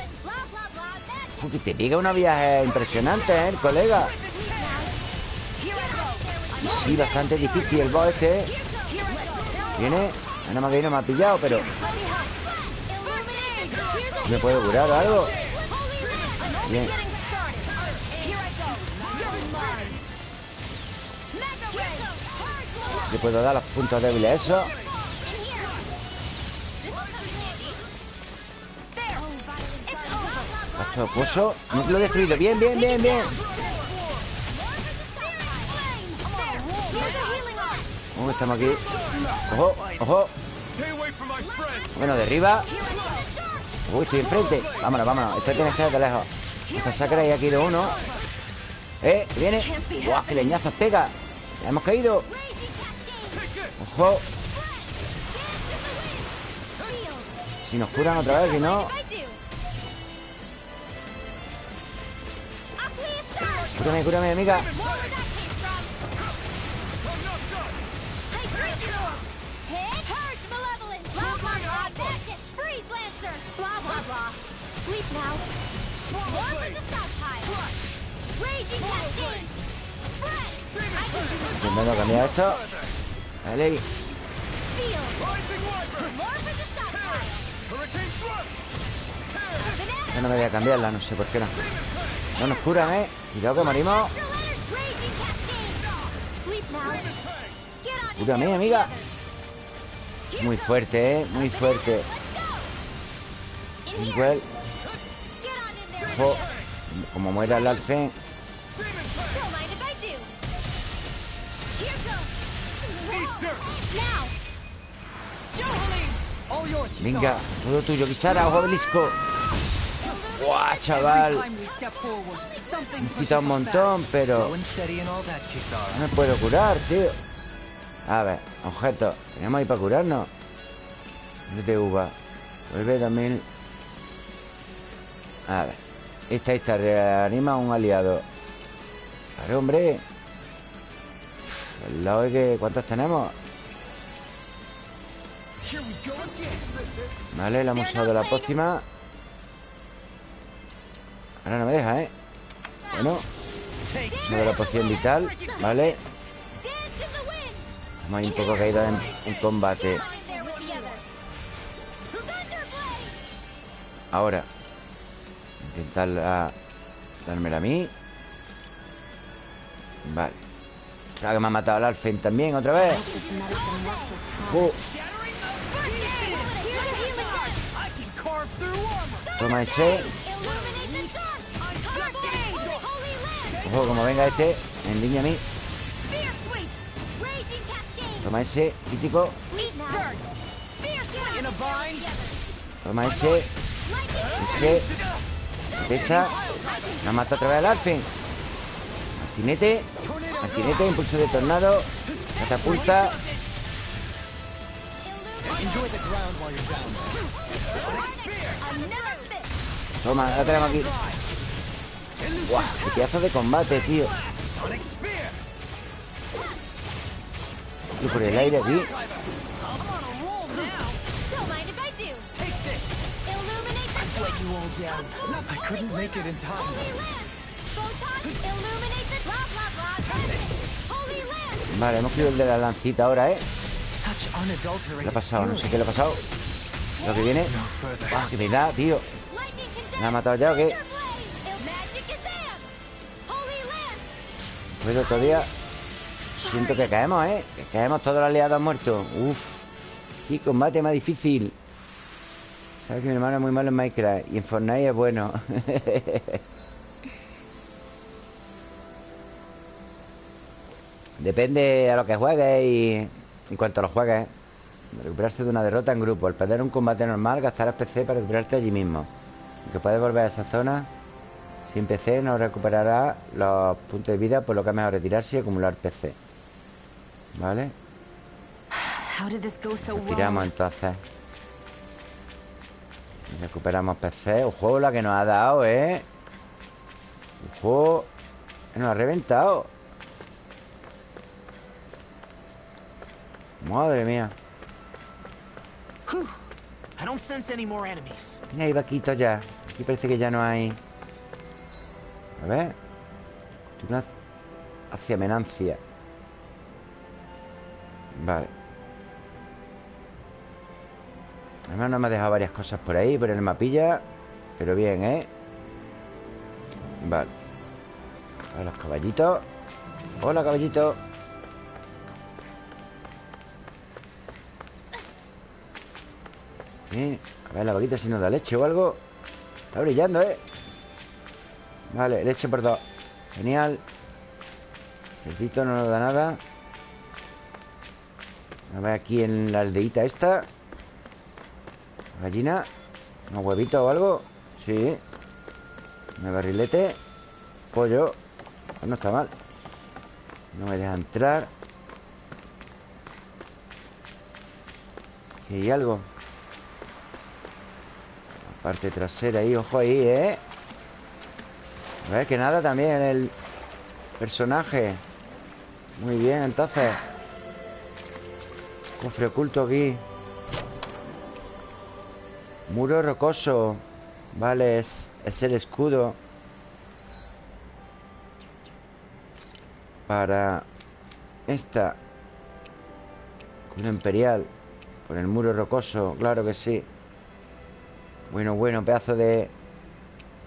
A: Que te pega una viaje impresionante, ¿eh? Colega sí, bastante difícil el boss este, ¿eh? Viene Nada más que no me ha pillado, pero ¿Me puedo curar algo? Bien Le puedo dar los puntos débiles a eso No lo he destruido Bien, bien, bien, bien. ¿Cómo estamos aquí? Ojo, ojo. Bueno, derriba Uy, estoy enfrente. Vámonos, vámonos. Esto tiene que ser de lejos. Esta sacra y aquí de uno. Eh, viene. Buah, qué leñazos pega. Ya hemos caído. Ojo. Si nos curan otra vez, si no
D: can do it.
A: Intentando cambiar esto Vale. Ya no me voy a cambiarla, no sé por qué no No nos curan, ¿eh? Cuidado que morimos Cúrame, amiga. Muy fuerte, ¿eh? Muy fuerte
D: there.
A: Ojo Como muera el.
D: Now.
A: Venga, todo tuyo Kisara, ojo obelisco Buah, chaval. Quita un montón, pero. No me puedo curar, tío. A ver, objetos Tenemos ahí para curarnos de uva. Vuelve también. A ver. Esta, esta Reanima a un aliado. Claro, hombre. El lado de que... ¿Cuántos tenemos? Vale, le hemos usado la pócima Ahora no me deja, ¿eh? Bueno Usado la poción vital Vale. Estamos ahí un poco caídos en, combate. Ahora Intentar la- dármela a mí Vale Claro que me ha matado el Alfen también otra vez Oh. Toma ese Ojo, como venga este En línea a mí. Toma ese Crítico. Toma ese Ese Pesa Me ha matado otra vez al Alfen Martinete Martinete, impulso de tornado Catapulta. Toma, la tenemos aquí ¡Guau! ¡Qué pedazo de combate, tío! Y por el aire aquí. Vale, hemos cogido el de la lancita ahora, ¿eh? ¿Qué ha pasado? No sé qué le ha pasado Lo que viene. ¡Guau! ¡Qué me da, tío! ¿Me ha matado ya o qué?
D: Land.
A: Pero todavía Siento que caemos, ¿eh? Que caemos todos los aliados muertos. Uf Sí, combate más difícil. Sabes que mi hermano es muy malo en Minecraft Y en Fortnite es bueno. Depende a lo que juegues y en cuanto lo juegues. Recuperarse de una derrota en grupo. Al perder un combate normal gastarás PC para recuperarte allí mismo. Aunque puedes volver a esa zona Sin PC no recuperará los puntos de vida Por lo que es mejor retirarse y acumular PC ¿Vale? Tiramos entonces. Recuperamos PC Ojo la que nos ha dado, ¿eh? Ojo Nos ha reventado. Madre mía. Mira, hay vaquitos ya. Aquí parece que ya no hay A ver. Continúa hacia Menancia. Vale. Además no me ha dejado varias cosas por ahí Por el mapilla Pero bien, ¿eh? Vale. A los caballitos. Hola, caballito. Bien. A ver la vaquita si nos da leche o algo. Está brillando, ¿eh? Vale, leche por dos. Genial. El no nos da nada. A ver aquí en la aldeita esta. Gallina. ¿Un huevito o algo? Sí. Un barrilete. Pollo. Pues no está mal. No me deja entrar. Hay algo La parte trasera ahí Ojo ahí, ¿eh? A ver, que nada también el personaje. Muy bien, entonces. Cofre oculto aquí. Muro rocoso. Vale, es, es el escudo. Para Esta Escudo imperial. Con el muro rocoso, claro que sí. Bueno, bueno, pedazo de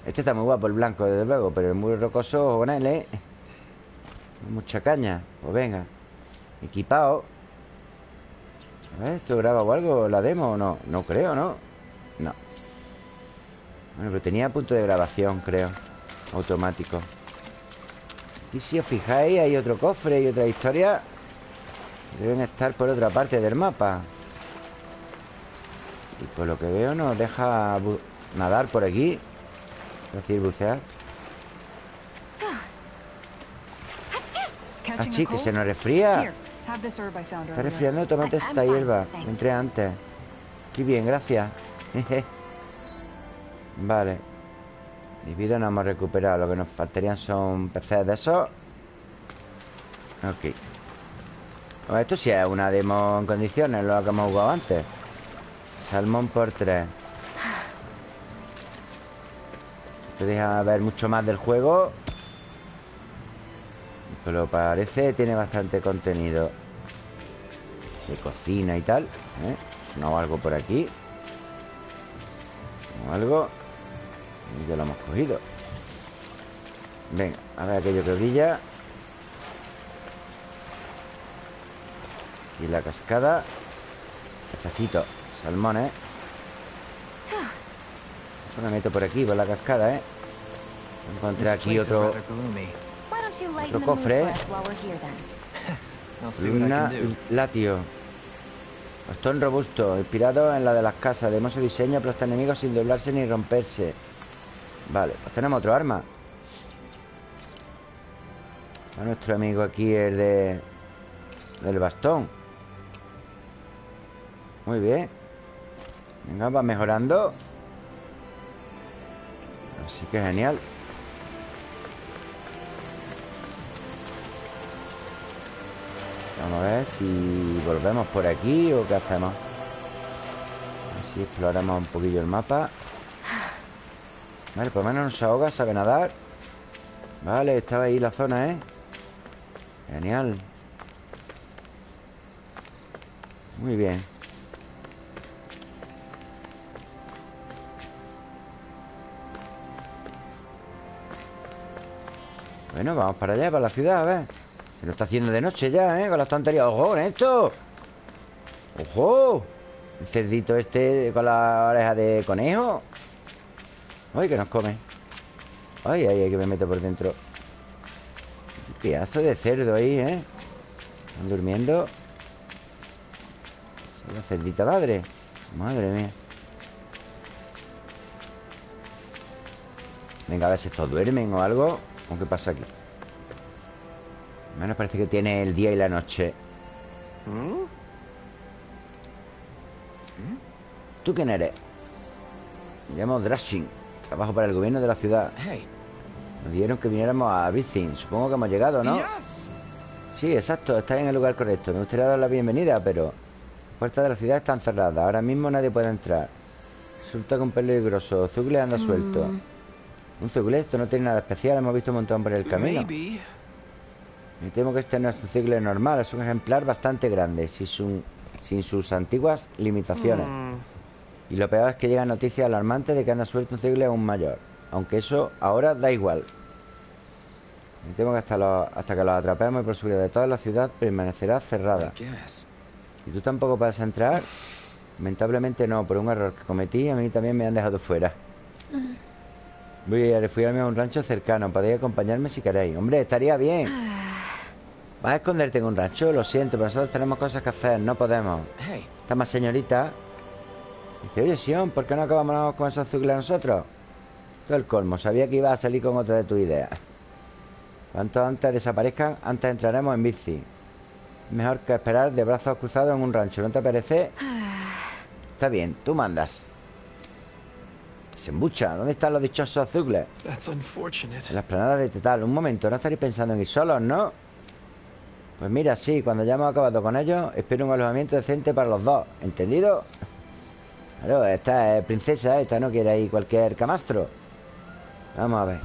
A: Este está muy guapo, el blanco, desde luego Pero el muro rocoso, con él, ¿eh? Mucha caña Pues venga Equipado A ver, ¿esto graba o algo? ¿La demo o no? No creo, ¿no? No Bueno, pero tenía punto de grabación, creo Automático Y si os fijáis, hay otro cofre y otra historia Deben estar por otra parte del mapa Y por lo que veo nos deja nadar por aquí Es decir, bucear Ah, sí, que se nos
F: found
A: Está resfriando, tómate esta hierba. Entré antes. Qué bien, gracias. Vale. Y vida no hemos recuperado. Lo que nos faltarían son peces de esos. Ok. Bueno, Esto sí es una demo en condiciones Lo que hemos jugado antes. Salmón por tres Deja ver mucho más del juego. Pero parece tiene bastante contenido De cocina y tal ¿eh? No algo por aquí. O algo. Y ya lo hemos cogido. Venga, a ver aquello que brilla. Y la cascada. Pececito, salmones. Yo me meto por aquí, por la cascada, ¿eh? Encontré aquí otro Otro cofre, ¿eh? Luna. Latio. Bastón robusto, inspirado en la de las casas. De hermoso diseño, aplasta enemigos sin doblarse ni romperse. Vale, pues tenemos otro arma. A nuestro amigo aquí el de... Del bastón. Muy bien. Venga, va mejorando Así que genial. Vamos a ver si volvemos por aquí o qué hacemos. Así exploramos un poquillo el mapa. Vale, por lo menos no se ahoga, sabe nadar. Vale, estaba ahí la zona, ¿eh? Genial. Muy bien. Bueno, vamos para allá, para la ciudad, a ver. Se lo está haciendo de noche ya, ¿eh? Con las tonterías. ¡Ojo, esto! ¡Ojo! El cerdito este con la oreja de conejo. ¡Ay, que nos come! ¡Ay, ay, ay, que me meto por dentro! Pedazo de cerdo ahí, ¿eh? Están durmiendo. la cerdita madre. Madre mía. Venga, a ver si estos duermen o algo. ¿O qué pasa aquí? Menos parece que tiene el día y la noche. ¿Tú quién eres? Me llamo Drashing. Trabajo para el gobierno de la ciudad. Nos dijeron que viniéramos a Birzing. Supongo que hemos llegado, ¿no? Sí, exacto. Estáis en el lugar correcto. Me gustaría dar la bienvenida, pero... Las puertas de la ciudad están cerradas. Ahora mismo nadie puede entrar. Resulta que un peligroso. Zugle anda suelto. Un Zugle, esto no tiene nada especial. Hemos visto un montón por el camino. Me temo que este no es un Zugle normal. Es un ejemplar bastante grande. Sin, su- sin sus antiguas limitaciones. Y lo peor es que llegan noticias alarmantes de que anda suelto un Zugle aún mayor. Aunque eso ahora da igual. Me temo que hasta, lo- hasta que los atrapemos y por seguridad de toda la ciudad permanecerá cerrada. ¿Y tú tampoco puedes entrar? Lamentablemente no, por un error que cometí a mí también me han dejado fuera. Voy a refugiarme a un rancho cercano. Podéis acompañarme si queréis. Hombre, estaría bien. ¿Vas a esconderte en un rancho? Lo siento, pero nosotros tenemos cosas que hacer. No podemos. Está más señorita. Dice, oye, Sion, ¿por qué no acabamos con esos zucles nosotros? Todo el colmo. Sabía que ibas a salir con otra de tus ideas. Cuanto antes desaparezcan, antes entraremos en bici. Mejor que esperar de brazos cruzados en un rancho. ¿No te parece? Está bien, tú mandas. ¿Dónde están los dichosos
C: unfortunate.
A: En la esplanada de Tetal. Un momento, no estaréis pensando en ir solos, ¿no? Pues mira, sí, cuando ya hemos acabado con ellos, espero un alojamiento decente para los dos. ¿Entendido? Claro, esta es princesa, esta no quiere ir cualquier camastro. Vamos a ver.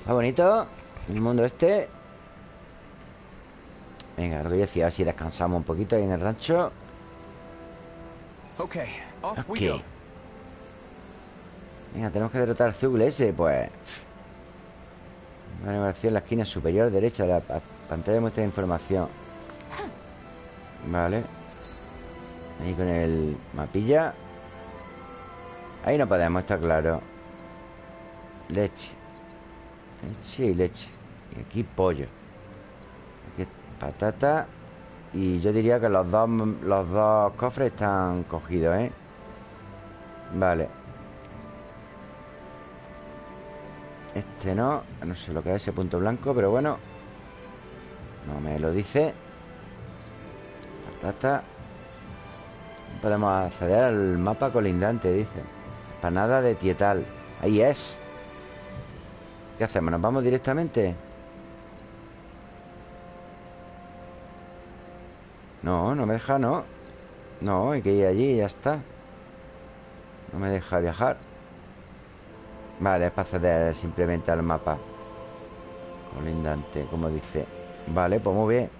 A: Está bonito el mundo este. Venga, lo que yo decía, a ver si descansamos un poquito ahí en el rancho.
C: Okay, off
A: Ok.
C: we go.
A: Venga, tenemos que derrotar al Zugle ese, pues. Una animación en la esquina superior derecha de la pa- pantalla muestra información. Vale. Ahí con el mapilla. Ahí no podemos, está claro. Leche. Leche y leche. Y aquí pollo. Aquí patata. Y yo diría que los dos, los dos cofres están cogidos, ¿eh? Vale. Este no. No sé lo que es ese punto blanco, pero bueno. No me lo dice. Patata. Podemos acceder al mapa colindante, dice. Panada de Tietal. Ahí es. ¿Qué hacemos? ¿Nos vamos directamente? No, no me deja, no. No, hay que ir allí y ya está. No me deja viajar. Vale, es para acceder simplemente al mapa. Colindante, como dice. Vale, pues muy bien.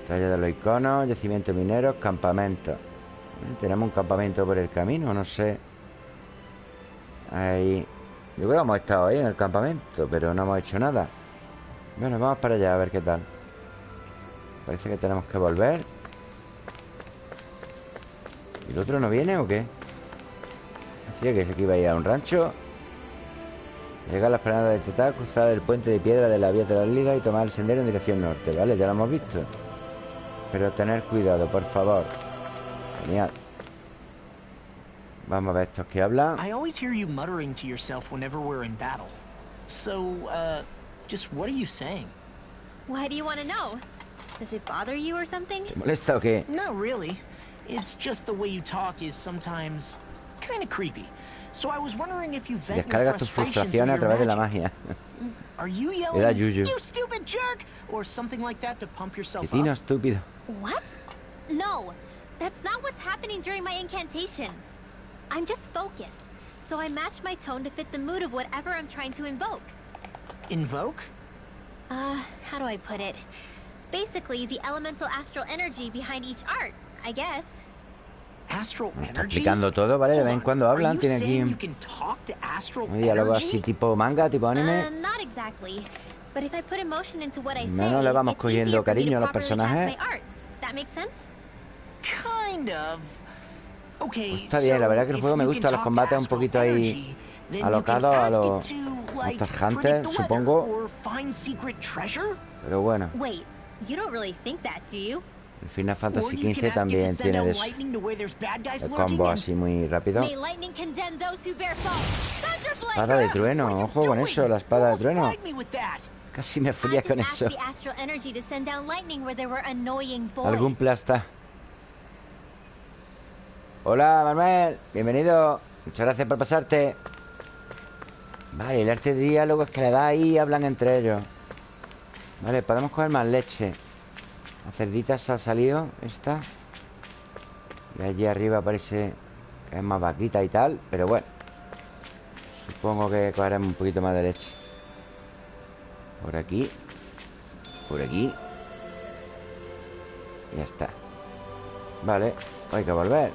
A: Estrella de los iconos, yacimientos mineros, campamentos. Eh, Tenemos un campamento por el camino, no sé. Ahí. Yo creo que hemos estado ahí en el campamento, pero no hemos hecho nada. Bueno, vamos para allá a ver qué tal. Parece que tenemos que volver. ¿Y el otro no viene o qué? Decía que se iba a ir a un rancho. Llegar a la esplanada de Tetal, cruzar el puente de piedra de la vía de la liga y tomar el sendero en dirección norte. Vale, ya lo hemos visto. Pero tener cuidado, por favor. Genial. Vamos a ver estos que hablan.
E: I always hear you muttering to yourself whenever we're in battle. So, uh, just what are you saying?
D: Why do you want to know? Does it bother you or something?
A: ¿Te molesta o qué?
E: Not really. It's just the way you talk is sometimes kind of creepy. So I was wondering if you vent your
A: Descargas tus
E: frustration
A: frustraciones a
E: your
A: través de la
E: magic.
A: magia.
E: Are you
A: da
E: yelling,
A: yuyu.
E: you stupid jerk, or something like that to pump yourself
A: Cretino
E: up?
A: estúpido.
D: What? No, that's not what's happening during my incantations. I'm just focused, so I match my tone to fit the mood of whatever I'm trying to invoke.
E: Invoke?
D: Uh, how do I put it? Basically, the elemental astral energy behind each art, I guess.
A: Me está explicando todo, ¿vale? De vez en cuando hablan, tiene aquí un diálogo así tipo manga, tipo
D: Uh,
A: anime.
D: say,
A: Menos le vamos cogiendo cariño a los personajes. Pues está bien, la verdad que el juego me gusta, los combates un poquito ahí alocados a los Monster Hunter, supongo. Pero bueno, El Final Fantasy XV también tiene de eso. El combo así muy rápido. Espada de trueno, ojo con eso, la espada de trueno. Casi me fría con eso. Algún plasta. Hola, Manuel. Bienvenido. Muchas gracias por pasarte. Vale, el arte de diálogo es que le da ahí y hablan entre ellos. Vale, podemos coger más leche. La cerdita se ha salido, esta. Y allí arriba parece que es más vaquita y tal, pero bueno. Supongo que cogeremos un poquito más de leche. Por aquí. Por aquí. Y ya está. Vale, hay que volver.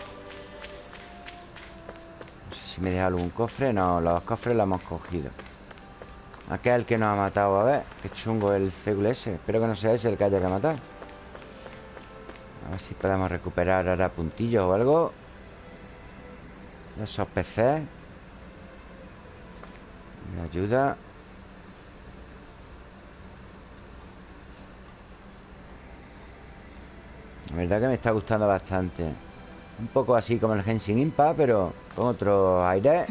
A: No sé si me deja algún cofre. No, los cofres los hemos cogido. Aquel que nos ha matado. A ver, qué chungo el ese. Espero que no sea ese el que haya que matar. A ver si podemos recuperar ahora puntillos o algo. Esos peces. Me ayuda. La verdad que me está gustando bastante. Un poco así como el Genshin Impact, pero con otro aire.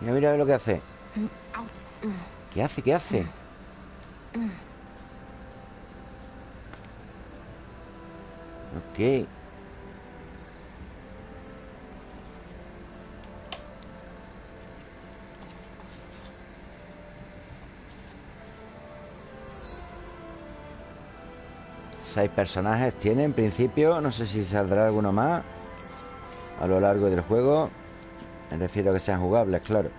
A: Mira, mira lo que hace. ¿Qué hace? ¿Qué hace? Seis personajes tiene en principio. No sé si saldrá alguno más a lo largo del juego. Me refiero a que sean jugables, claro.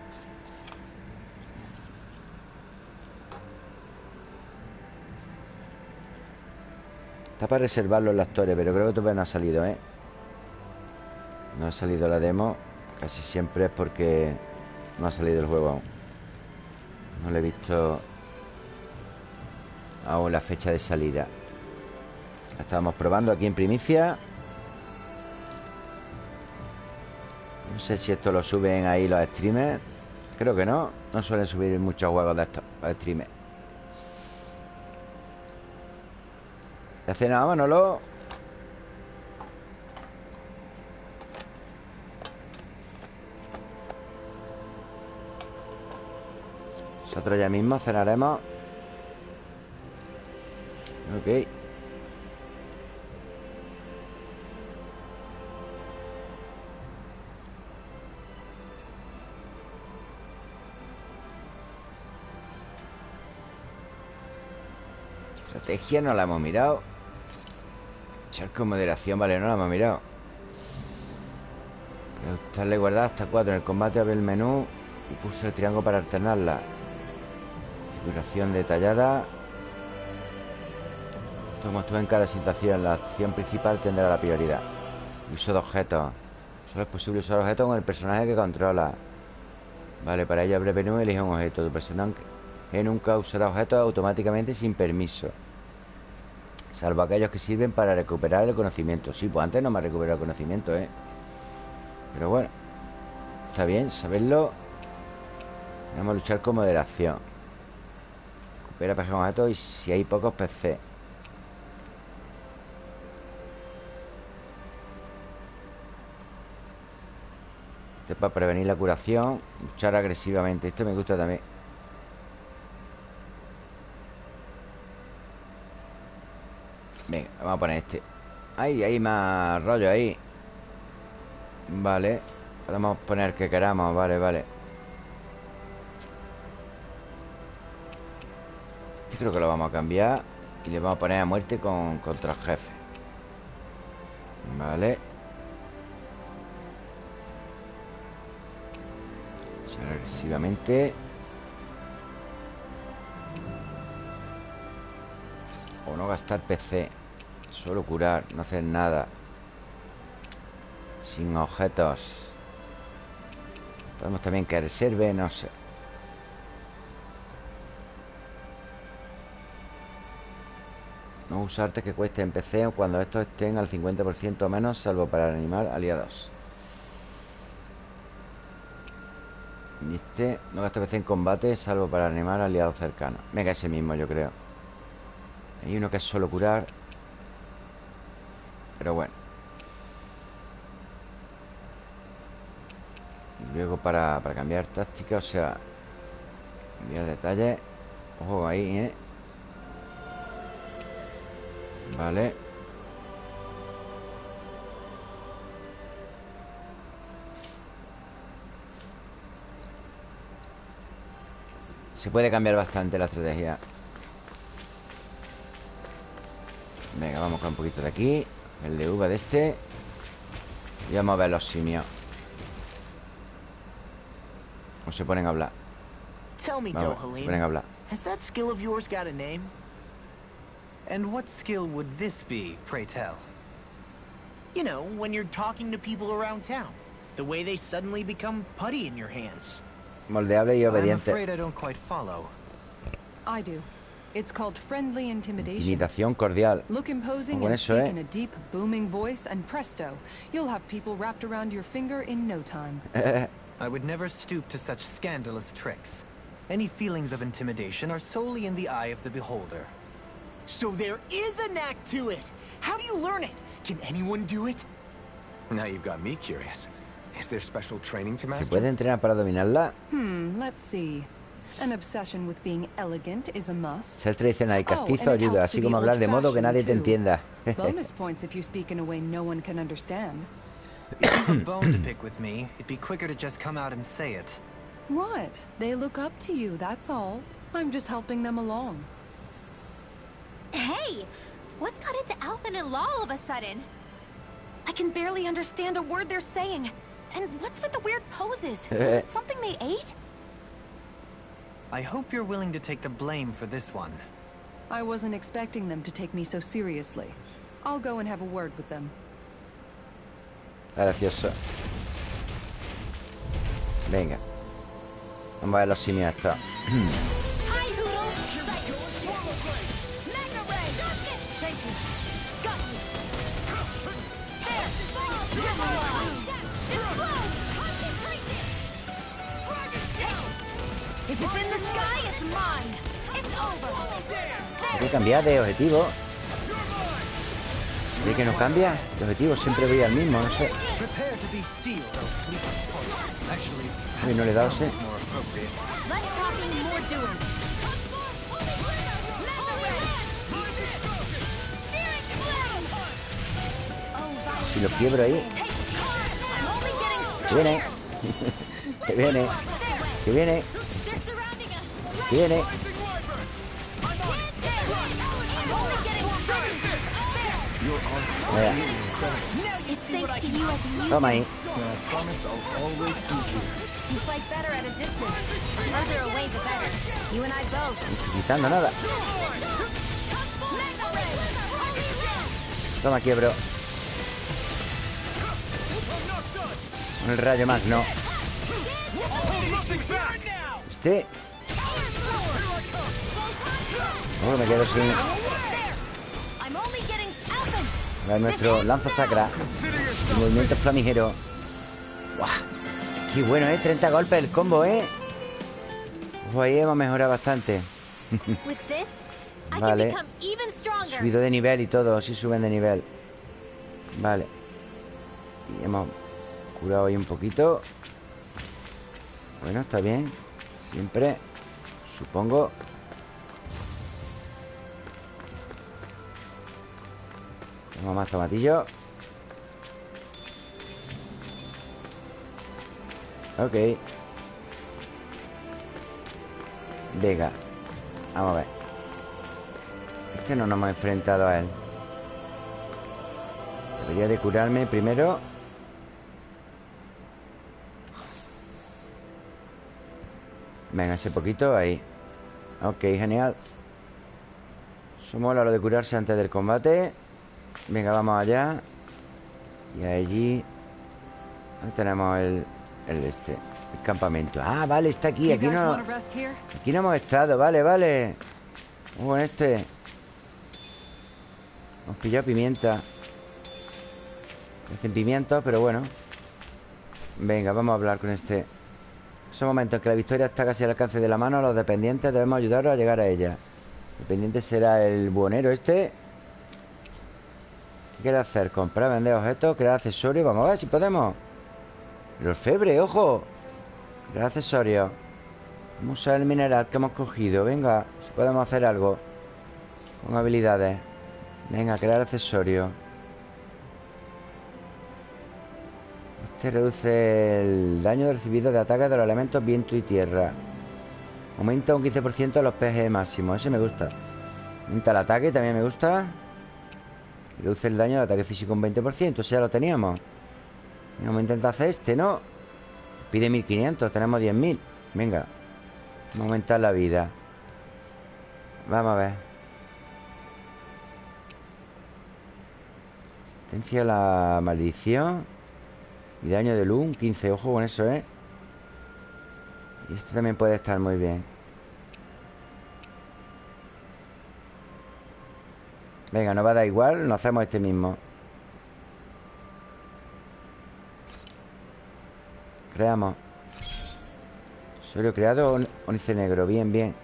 A: Para reservarlo los actores, pero creo que todavía no ha salido, ¿eh? No ha salido la demo. Casi siempre es porque no ha salido el juego aún. No le he visto aún la fecha de salida. La estábamos probando aquí en primicia. No sé si esto lo suben ahí los streamers. Creo que no. No suelen subir muchos juegos de estos streamers. ¿Ya hace nada, Manolo? Nosotros ya mismo cenaremos. Ok. Estrategia no la hemos mirado. Con moderación, vale, no la hemos mirado. Ajustarle guardar hasta 4 en el combate, abre el menú y pulsa el triángulo para alternarla. Configuración detallada. Como tú en cada situación, la acción principal tendrá la prioridad. Uso de objetos. Solo es posible usar objetos con el personaje que controla. Vale, para ello abre menú y elige un objeto. Tu personaje nunca usará objetos automáticamente sin permiso. Salvo aquellos que sirven para recuperar el conocimiento. Sí, pues antes no me ha recuperado el conocimiento, ¿eh? Pero bueno. Está bien saberlo. Vamos a luchar con moderación. Recupera PG con y si hay pocos PC. Este es para prevenir la curación. Luchar agresivamente. Esto me gusta también. Venga, vamos a poner este. Ay, hay más rollo ahí. Vale. Podemos poner que queramos, vale, vale. Creo que lo vamos a cambiar Y le vamos a poner a muerte con, contra el jefe. Vale. Agresivamente gastar PC Solo curar, no hacer nada Sin objetos Podemos también que reserve, no sé No usar que cueste en PC cuando estos estén al 50% o menos, salvo para animar aliados. Y este no gasta PC en combate, salvo para animar aliados cercanos. Venga, ese mismo, yo creo. Hay uno que es solo curar. Pero bueno. Luego para, para cambiar táctica, o sea, cambiar detalle. Ojo ahí, ¿eh? Vale Se puede cambiar bastante la estrategia Venga, vamos con un poquito de aquí El de uva de este Y vamos a ver los simios O se ponen a hablar
E: Tell me,
A: Vamos, se ponen a hablar
E: has that skill of yours got a name?
G: And what skill would this be, pray tell?
E: You know, when you're talking to people around town. The way they suddenly become putty in your hands.
A: Moldeable y
G: I'm
A: obediente
G: afraid I don't quite follow.
F: I do. It's called friendly intimidation.
A: Intimidación cordial
F: Look imposing and speak
A: eh.
F: in a deep, booming voice, and presto, you'll have people wrapped around your finger in no time.
G: I would never stoop to such scandalous tricks. Any feelings of intimidation are solely in the eye of the beholder.
E: So there is a knack to it. How do you learn it? Can anyone do it?
C: Now you've got me curious. Is there special training to master?
A: ¿Se
C: master?
A: puede entrenar para dominarla?
F: Hmm, let's see. An obsession with being elegant is a must.
A: Ser tradicional y
F: Oh,
A: castizo
F: and it
A: ayuda
F: helps to
A: Así
F: be
A: como hablar de modo que nadie te
F: old-fashioned,
A: entienda
F: Bonus points if you speak in a way no one can understand.
G: If you've a bone to pick with me, it'd be quicker to just come out and say it.
F: What? They look up to you, that's all. I'm just helping them along.
D: Hey! What's got into Alvin and Law all of a sudden? I can barely understand a word they're saying. And what's with the weird poses? Was it something they ate?
G: I hope you're willing to take the blame for this one.
F: I wasn't expecting them to take me so seriously. I'll go and have a word with them.
A: Está gracioso Venga Vamos a ver los simios Hay que cambiar de objetivo. ¿Se ve que no cambia? El objetivo siempre voy al mismo, no sé. Uy, no le he dado,
D: Violet,
A: Si lo quiebro ahí. Que viene. Que viene. Que viene! Que viene
D: and I both.
A: No quitando nada. Toma, quiebro. El rayo magno Este. Oh, me quedo sin Nuestro lanza sacra El movimiento flamígero ¡Guau! Qué bueno, ¿eh? 30 golpes el combo, ¿eh? Ojo, ahí hemos mejorado bastante Vale. Subido de nivel y todo, sí suben de nivel Vale Y hemos curado ahí un poquito Bueno, está bien Siempre Supongo Tenemos más tomatillos Ok. Venga Vamos a ver. Este no nos hemos enfrentado a él. Debería de curarme primero. Venga, ese poquito ahí. Ok, genial. Somos a lo de curarse antes del combate Venga, vamos allá. Y allí Ahí tenemos el, el este El campamento. Ah, vale, está aquí Aquí no, aquí no hemos estado Vale, vale. Muy buen este. Hemos pillado pimienta. Hacen pimientos, pero bueno. Venga, vamos a hablar con este. Son momentos en que la victoria está casi al alcance de la mano. Los dependientes debemos ayudaros a llegar a ella. El dependiente será el buhonero este ¿Qué quiere hacer? Comprar, vender objetos, crear accesorios Vamos a ver si podemos El orfebre, ojo Crear accesorios Vamos a usar el mineral que hemos cogido Venga, si podemos hacer algo Con habilidades Venga, crear accesorios Este reduce el daño recibido de ataques de los elementos viento y tierra. Aumenta un 15% los PG máximos. Ese me gusta. Aumenta el ataque, también me gusta. Reduce el daño del ataque físico un 20%. Ese ya lo teníamos. Vamos a intentar hacer este, ¿no? Pide 1500, tenemos 10.000. Venga. Vamos a aumentar la vida. Vamos a ver. Resistencia a la maldición. Y daño de luz, un 15. Ojo con eso, ¿eh? Y este también puede estar muy bien. Venga, no va a dar igual. Nos hacemos este mismo. Creamos. Solo creado on- ónice negro. Bien, bien.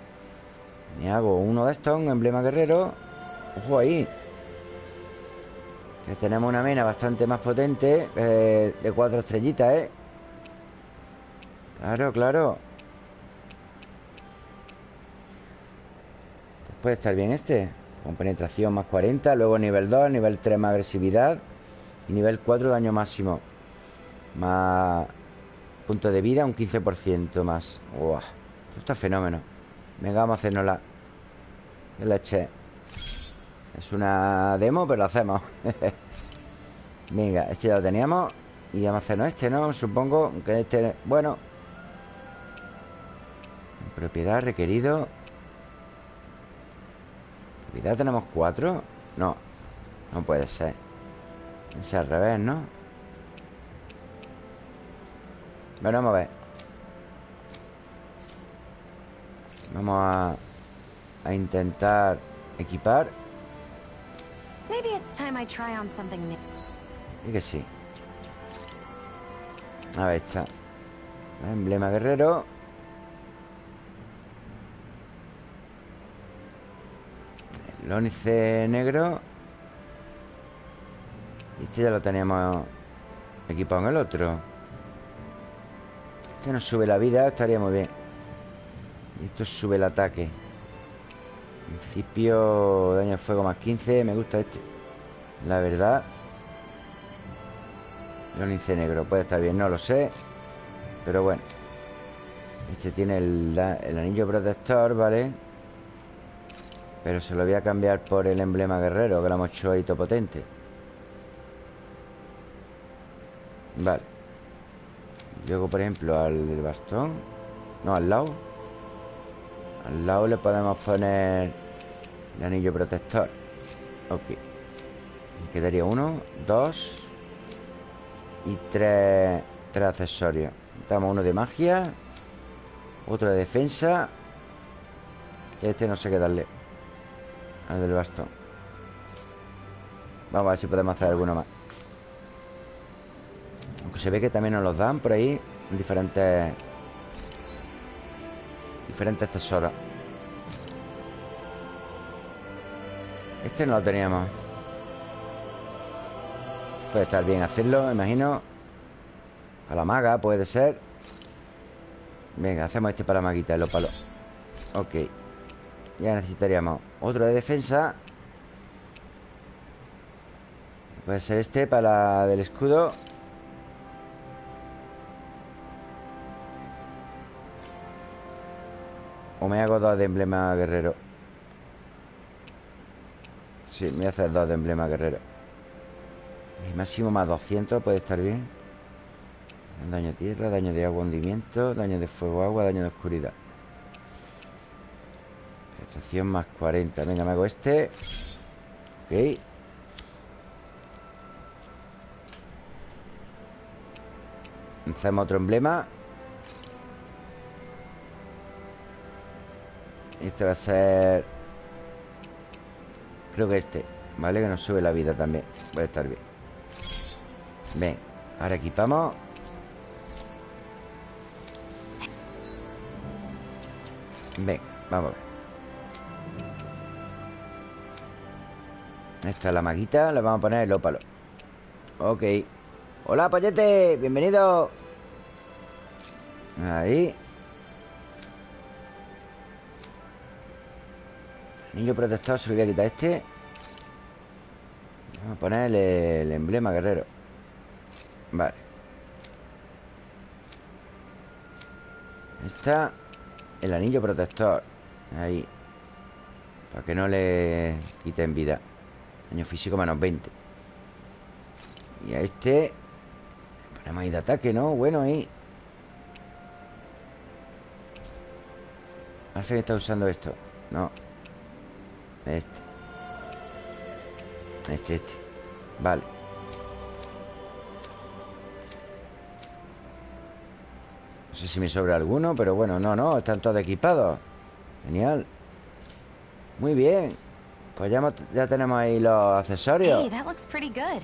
A: Me hago uno de estos, un emblema guerrero. Ojo ahí. Que tenemos una mena bastante más potente eh, De cuatro estrellitas, ¿eh? Claro, claro puede estar bien este Con penetración más 40 Luego nivel 2, nivel 3 más agresividad Y nivel 4 daño máximo Más Punto de vida, un 15% más. Esto está fenómeno. Venga, vamos a hacernosla. Que leche. Es una demo, pero lo hacemos. Venga, este ya lo teníamos. Y vamos a hacernos este, ¿no? Supongo que este... Bueno. Propiedad requerido Propiedad tenemos cuatro No, no puede ser Es al revés, ¿no? Bueno, vamos a ver Vamos a A intentar Equipar
B: Maybe it's time I try on something new.
A: Y que sí. A ver, está. Emblema guerrero. El ónice negro. Y este ya lo teníamos equipado en el otro. Este nos sube la vida, estaría muy bien. Y esto sube el ataque. Principio daño de fuego más 15. Me gusta este. La verdad. El ónice negro puede estar bien, no lo sé. Pero bueno. Este tiene el, el anillo protector, ¿vale? Pero se lo voy a cambiar por el emblema guerrero, que lo hemos hecho ahí potente. Vale. Luego, por ejemplo, al bastón. No, al lado. Al lado le podemos poner el anillo protector. Ok. Me quedaría uno, dos y tres, tres accesorios. Damos uno de magia, otro de defensa. Este no sé qué darle. Al del bastón. Vamos a ver si podemos hacer alguno más. Aunque se ve que también nos los dan por ahí en diferentes diferentes tesoros. Este no lo teníamos. Puede estar bien hacerlo, imagino. A la maga puede ser. Venga, hacemos este para maguita, los palos. Ok. Ya necesitaríamos otro de defensa. Puede ser este para la del escudo. O me hago dos de emblema guerrero. Sí, me voy a hacer dos de emblema guerrero. El máximo más 200 puede estar bien. Daño a tierra, daño de agua, hundimiento Daño de fuego, agua, daño de oscuridad. Estación más 40 Venga, me hago este. Ok. Hacemos otro emblema. Este va a ser Creo que este ¿Vale? Que nos sube la vida también. Puede estar bien. Ven, ahora equipamos. Ven, vamos a ver Esta es la maguita Le vamos a poner el ópalo. Ok. Hola, pollete Bienvenido. Ahí. Niño protector, se lo voy a quitar este. Vamos a poner el, emblema guerrero. Vale. Está El anillo protector. Ahí. Para que no le quiten vida Daño físico menos 20 Y a este Ponemos ahí de ataque, ¿no? Bueno, ahí. Alfred está usando esto. No. Este. Este, este. Vale. No sé si me sobra alguno Pero bueno, no, no Están todos equipados. Genial. Muy bien Pues ya, ya tenemos ahí los accesorios.
B: Hey, that looks pretty good.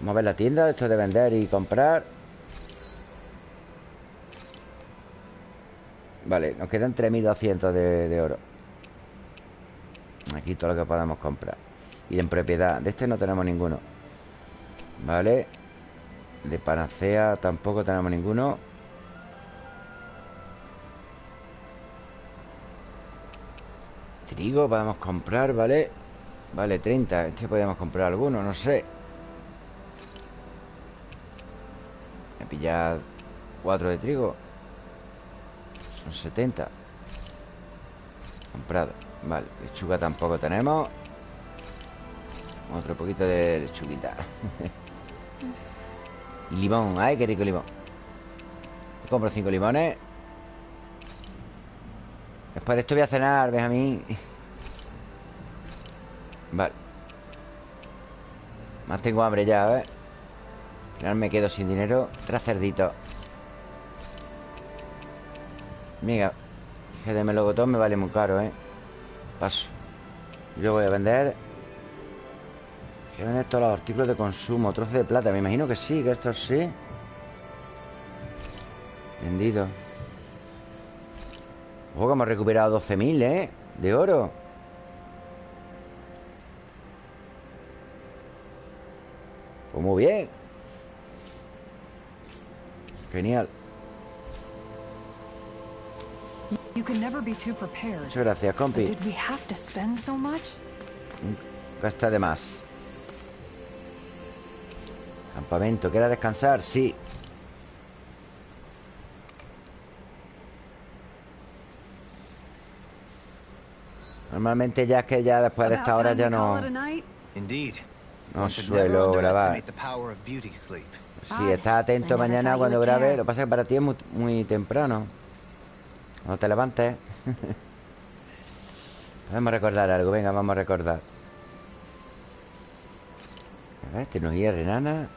A: Vamos a ver la tienda Esto de vender y comprar. Vale, nos quedan 3.200 de, de oro. Aquí todo lo que podamos comprar. Y en propiedad De este no tenemos ninguno. Vale. De panacea tampoco tenemos ninguno Trigo podemos comprar, ¿vale? Vale, 30 Este podemos comprar alguno, no sé. Voy a pillar 4 de trigo. Son 70 Comprado. Vale, lechuga tampoco tenemos. Otro poquito de lechuguita. Limón, ay, qué rico limón. Compro cinco limones Después de esto voy a cenar, Benjamín. Vale. Más tengo hambre ya, ¿ves? Al final me quedo sin dinero. Tres cerditos. Mira Dije de melocotón me vale muy caro, ¿eh? Paso. Yo voy a vender. A vender todos los artículos de consumo. Trozo de plata, me imagino que sí Que esto sí. Vendido Ojo que hemos recuperado 12.000, ¿eh? De oro Pues muy bien Genial. Muchas gracias, compi? Gasta de más Campamento, ¿quieres descansar? Sí Normalmente ya es que ya después de esta hora ya no. No suelo grabar.
G: underestimate the power of beauty sleep.
A: Sí, está atento mañana cuando grabe. Lo que pasa es que para ti es muy, muy temprano. Cuando te levantes. Vamos a recordar algo. Venga, vamos a recordar. A ver, tecnología renana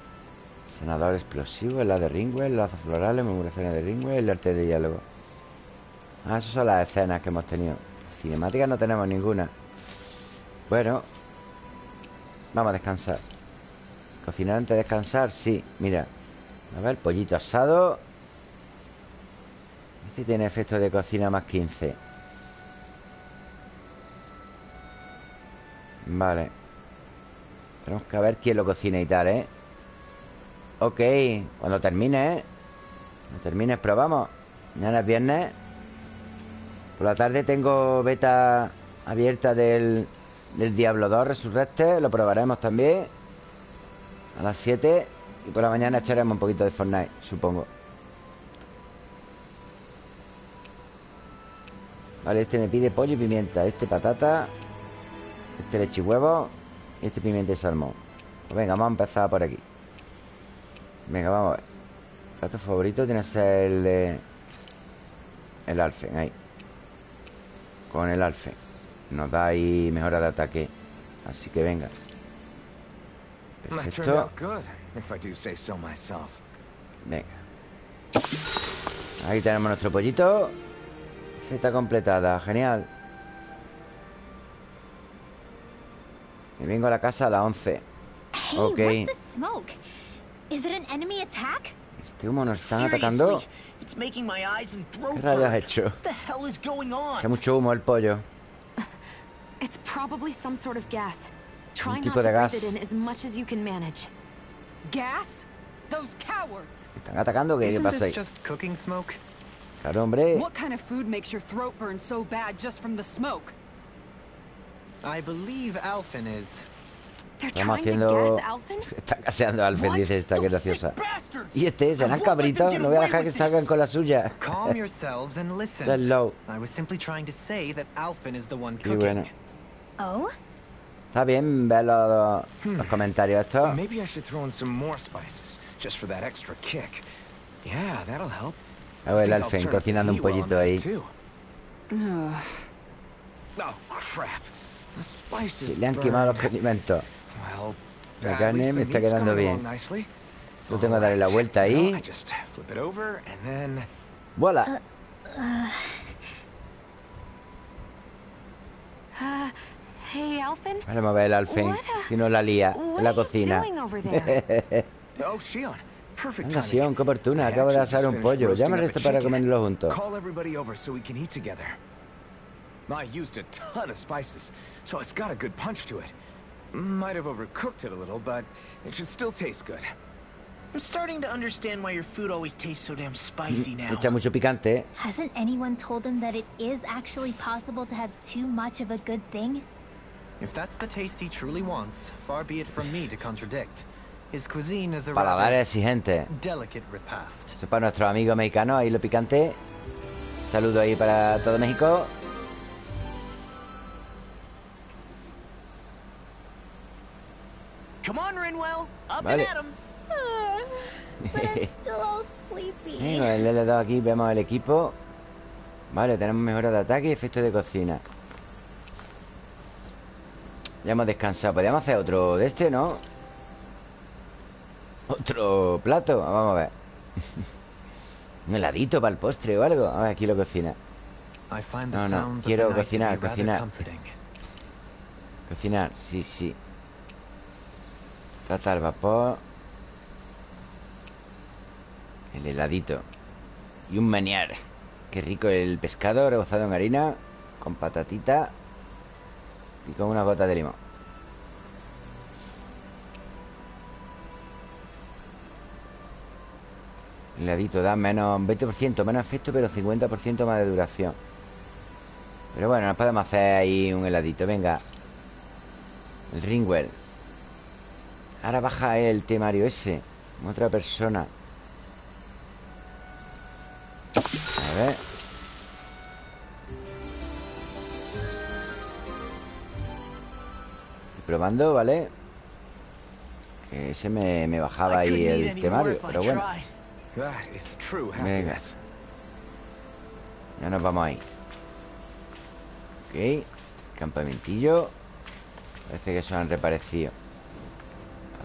A: Senador explosivo La de Ringwell Lazos florales Memorizaciones de Ringwell El arte de diálogo. Ah, esas son las escenas que hemos tenido Cinemáticas no tenemos ninguna. Bueno Vamos a descansar. Cocinar antes de descansar, sí Mira, a ver, pollito asado. Este tiene efecto de cocina más 15 Vale. Tenemos que ver quién lo cocina y tal, ¿eh? Ok, cuando termine, ¿eh? Cuando termines probamos. Mañana es viernes Por la tarde tengo beta abierta del, del Diablo 2 Resurrecte Lo probaremos también a las 7 Y por la mañana echaremos un poquito de Fortnite, supongo. Vale, este me pide pollo y pimienta Este patata Este leche y huevo Y este pimienta y salmón. Pues venga, vamos a empezar por aquí. Venga, vamos a ver. Plato favorito tiene que ser el de... El alfen, ahí Con el alfen Nos da ahí mejora de ataque. Así que venga. Perfecto. Venga. Ahí tenemos nuestro pollito. Z completada, genial. Y vengo a la casa a las 11
D: Hey,
A: Ok. Este humo nos están atacando
E: It's making my eyes and throat
A: ¿Qué rayos has hecho? Hace mucho humo el pollo
B: It's probably some sort of gas. Try
A: tipo
B: not
A: de
B: to breathe
A: gas.
B: it in as much as you can manage.
F: Gas? Those cowards!
A: ¿Están atacando? ¿Qué, ¿Qué
G: Isn't
A: pasa ahí?
G: just cooking smoke?
A: Claro, hombre
F: What kind of food makes your throat burn so bad just from the smoke?
G: I believe Alphen is.
A: Estamos haciendo... Está caseando a
E: What?
A: dice esta, que graciosa! Y este, serán cabritos No voy a dejar que salgan con la suya
G: Calm yourselves and listen.
A: Hello
G: I was simply trying to say that Alphen is the one
A: Qué
G: cooking.
A: bueno
D: Oh?
A: Está bien ver los, los comentarios estos
C: Maybe I should throw in some more spices, just for that extra kick. Yeah, that'll help.
A: A ver, el Alfen cocinando un pollito ahí.
C: Oh,
A: Sí, le han quemado los condimentos La carne me está quedando bien. Solo tengo que darle la vuelta ahí ¡Vuela!
B: Uh, hey, Alphen?
A: Vamos a ver el Alfen
B: uh,
A: Si no la lía en la cocina Anda. Sion, qué oportuna Acabo de asar un pollo Llama al resto para comerlo juntos
C: Call everybody over so we can eat together. I used a ton of spices, so it's got a good punch to it. Might have overcooked it a little, but it should still taste good.
E: I'm starting to understand why your food always tastes so damn spicy mm-hmm. now.
A: Echa mucho picante.
D: Hasn't anyone told him that it is actually possible to have too much of a good thing?
G: If that's the taste he truly wants, far be it from me to contradict. His cuisine is a
A: Paladar
G: rather
A: exigente
G: delicate repast.
A: Eso es para nuestros amigos mexicanos Ahí lo picante Saludo ahí para todo México
E: Come on, Rinwell. Up
A: Vale.
E: and at 'em.
D: but I'm still all sleepy.
A: Bueno, el L2 aquí vemos el equipo Vale, tenemos mejora de ataque y efecto de cocina Ya hemos descansado Podríamos hacer otro de este, ¿no? Otro plato Vamos a ver Un heladito para el postre o algo A ver, aquí lo cocina
G: I find the
A: No, no, quiero cocinar, cocinar. Cocinar, sí, sí Trata al vapor El heladito Y un menear Qué rico el pescado rebozado en harina Con patatita Y con una gota de limón. El heladito da menos 20% menos efecto Pero 50% más de duración. Pero bueno, nos podemos hacer ahí un heladito. Venga El Ringwell Ahora baja el temario ese Otra persona. A ver. Estoy probando, ¿vale? Que ese me, me bajaba ahí el temario Pero bueno, Venga. ya nos vamos ahí. Ok. Campamentillo. Parece que se han reparecido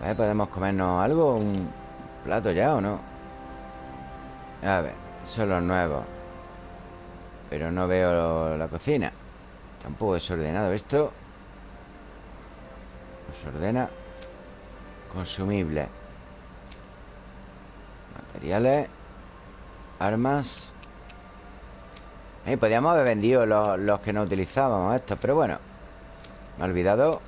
A: A ver, ¿podemos comernos algo? ¿Un plato ya o no? A ver, son los nuevos. Pero no veo la cocina. Tampoco desordenado esto. Nos ordena Consumibles Materiales Armas. Eh, Podríamos haber vendido los, los que no utilizábamos estos Pero bueno Me he olvidado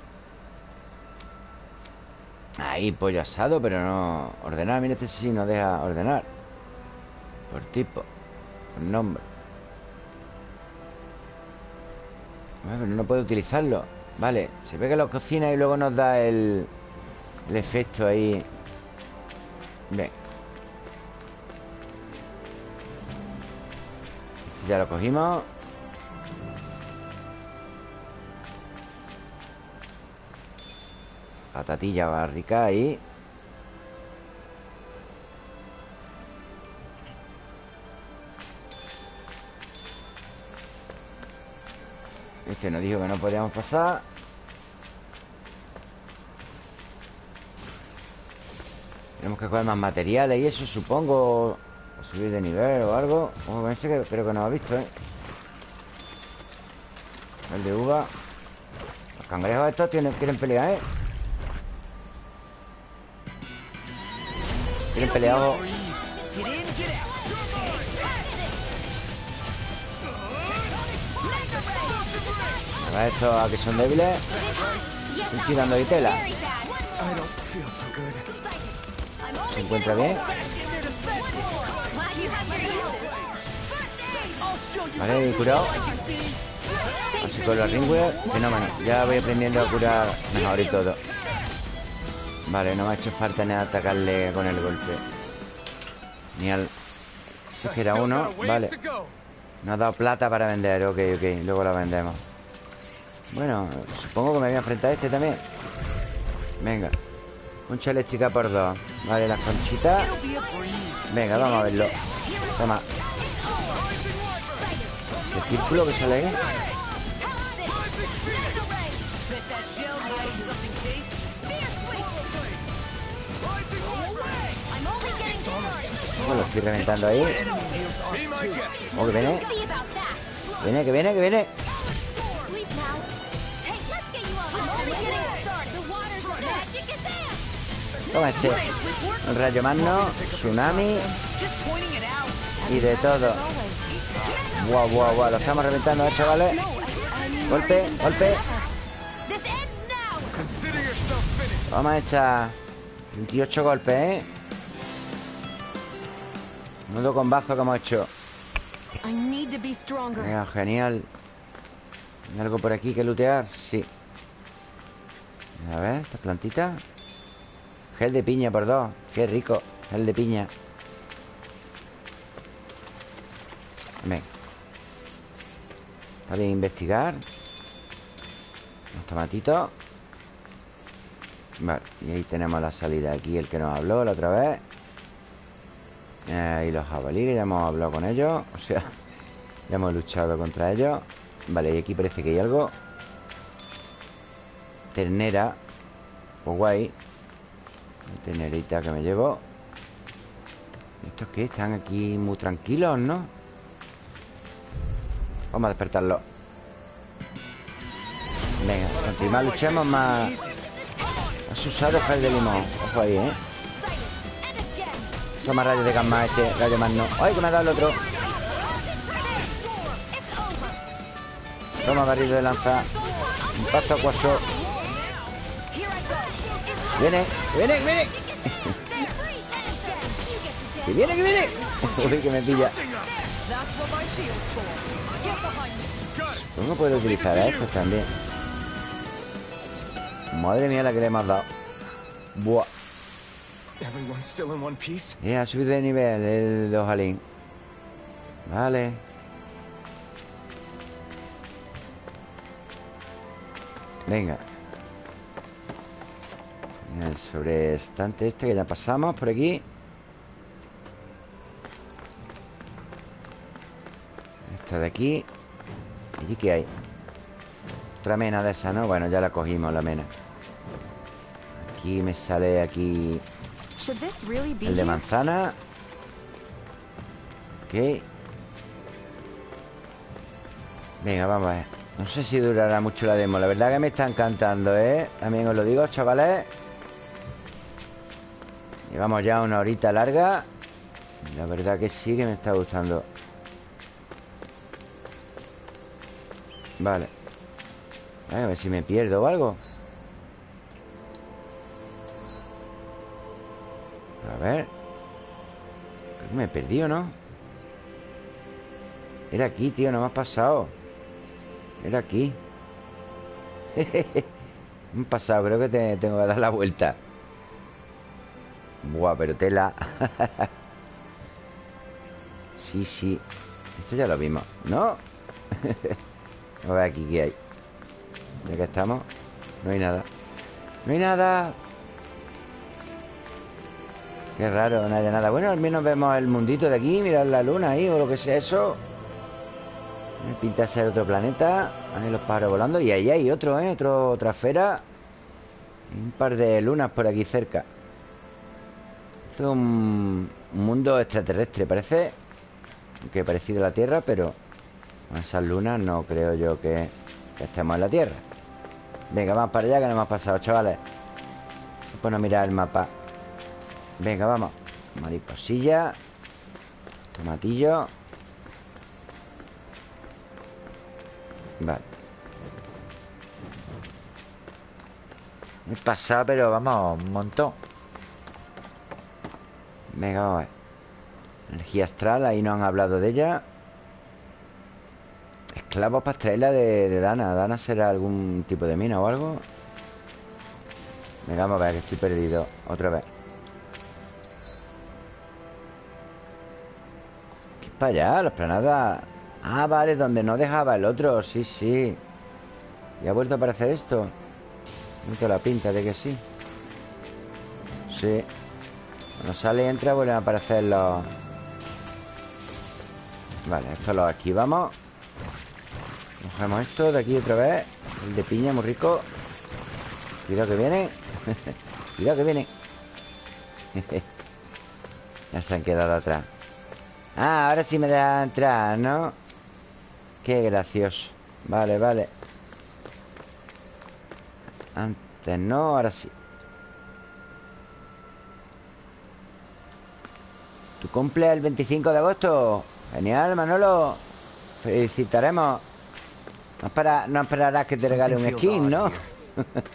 A: Ahí, pollo asado, pero no... Ordenar, mira este sí no deja ordenar. Por tipo Por nombre. Pero no puedo utilizarlo. Vale, se ve que lo cocina y luego nos da el... El efecto ahí. Bien. Este ya lo cogimos Patatilla barrica ahí. Este nos dijo que no podíamos pasar. Tenemos que coger más materiales y eso, supongo. O subir de nivel o algo. Que creo que no ha visto, ¿eh? El de uva. Los cangrejos estos quieren pelear, ¿eh? A ver, estos a que son débiles. Estoy tirando ahí tela. ¿Se encuentra bien? Vale, curado. Así con los ringware. Fenómeno. Ya voy aprendiendo a curar mejor y todo. Vale, no me ha hecho falta ni atacarle con el golpe. Ni al... Si es que era
C: Still
A: uno. Vale. Nos ha dado plata para vender. Ok, ok. Luego la vendemos. Bueno, supongo que me voy a enfrentar a este también. Venga. Concha eléctrica por dos. Vale, las conchitas. Venga, vamos a verlo. Toma. Ese círculo que sale ahí. Oh, lo estoy reventando ahí. Oh, que viene.
D: That.
A: Viene, que viene, que viene. Toma ese. Un rayo magno, tsunami y de todo. Guau, guau, guau. Lo estamos reventando, ¿eh, chavales. Golpe, golpe.
C: Finished.
A: Toma esa. 28 golpes, ¿eh? Nudo combazo que hemos hecho. Venga, genial. ¿Hay algo por aquí que lootear? Sí. A ver, esta plantita. Gel de piña por dos. Qué rico. Gel de piña. Venga. Está bien investigar. Los tomatitos. Vale, y ahí tenemos la salida. Aquí el que nos habló la otra vez. Eh, y los jabalíes, ya hemos hablado con ellos. O sea, ya hemos luchado contra ellos. Vale, y aquí parece que hay algo. Ternera. Pues guay. Ternerita que me llevo. ¿Estos qué? Están aquí muy tranquilos, ¿no? Vamos a despertarlo. Venga, cuanto más luchemos, más... Has usado gel de limón. Ojo ahí, ¿eh? Toma rayos de gamma este, rayo más no. ¡Ay, que me ha dado el otro! Toma barril de lanza. Impacto acuoso. Viene, viene, viene. Que viene, que viene. Uy, que me pilla. ¿Cómo puedo utilizar a estos también? Madre mía la que le hemos dado. Buah. Eh, ha subido de nivel el Ojalín. Vale. Venga. El sobreestante este que ya pasamos por aquí. Esta de aquí. ¿Y aquí qué hay? Otra mena de esa, ¿no? Bueno, ya la cogimos, la mena. Aquí me sale aquí el de manzana. Ok. Venga, vamos a ver. No sé si durará mucho la demo. La verdad que me está encantando, ¿eh? También os lo digo, chavales. Llevamos ya una horita larga. La verdad que sí que me está gustando. Vale. A ver si me pierdo o algo. Ver. Creo que me he perdido, ¿no? Era aquí, tío, no me has pasado. Era aquí. me he pasado, creo que te- tengo que dar la vuelta. Buah, pero tela. sí, sí. Esto ya lo vimos, ¿no? a ver aquí qué hay. Ya que estamos, no hay nada. No hay nada. Qué raro, no hay nada. Bueno, al menos vemos el mundito de aquí. Mirad la luna ahí o lo que sea eso. Pinta ser otro planeta. Ahí los pájaros volando. Y ahí hay otro, ¿eh? Otro, otra esfera. Un par de lunas por aquí cerca. Esto es un, un mundo extraterrestre, parece. Que parecido a la Tierra, pero con esas lunas no creo yo que, que estemos en la Tierra. Venga, vamos para allá que no hemos pasado, chavales. Bueno, mirar el mapa. Venga, vamos. Mariposilla. Tomatillo. Vale. He pasado, pero vamos, un montón. Venga, vamos a ver. Energía astral, ahí no han hablado de ella. Esclavos para extraerla de, de Dana. ¿Dana será algún tipo de mina o algo? Venga, vamos a ver, que estoy perdido. Otra vez. Para allá? La esplanada. Ah, vale, donde no dejaba el otro. Sí, sí. ¿Y ha vuelto a aparecer esto? Tengo la pinta de que sí. Sí. Cuando sale y entra vuelven a aparecer los... Vale, esto lo esquivamos. Cogemos esto de aquí otra vez. El de piña, muy rico. Cuidado que viene. Cuidado que viene. ya se han quedado atrás. Ah, ahora sí me da entrar, ¿no? Qué gracioso. Vale, vale. Antes no, ahora sí. Tu cumple el 25 de agosto. Genial, Manolo. Felicitaremos. No, espera, no esperarás que te regale un skin, ¿no?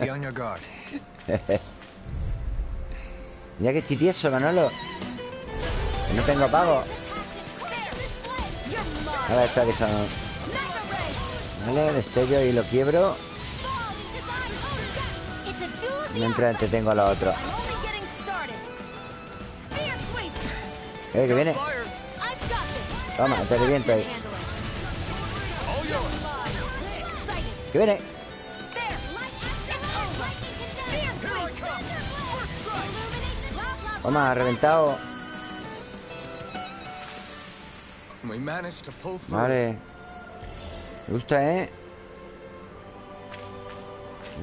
A: Mira que estoy tieso, Manolo. Que no tengo pago. A ver, que son... Vale, destello y lo quiebro. Mientras entretengo a los otros. Eh, que viene. Toma, te reviento ahí. Que viene.
D: There. Light
A: Vale. Me gusta, ¿eh?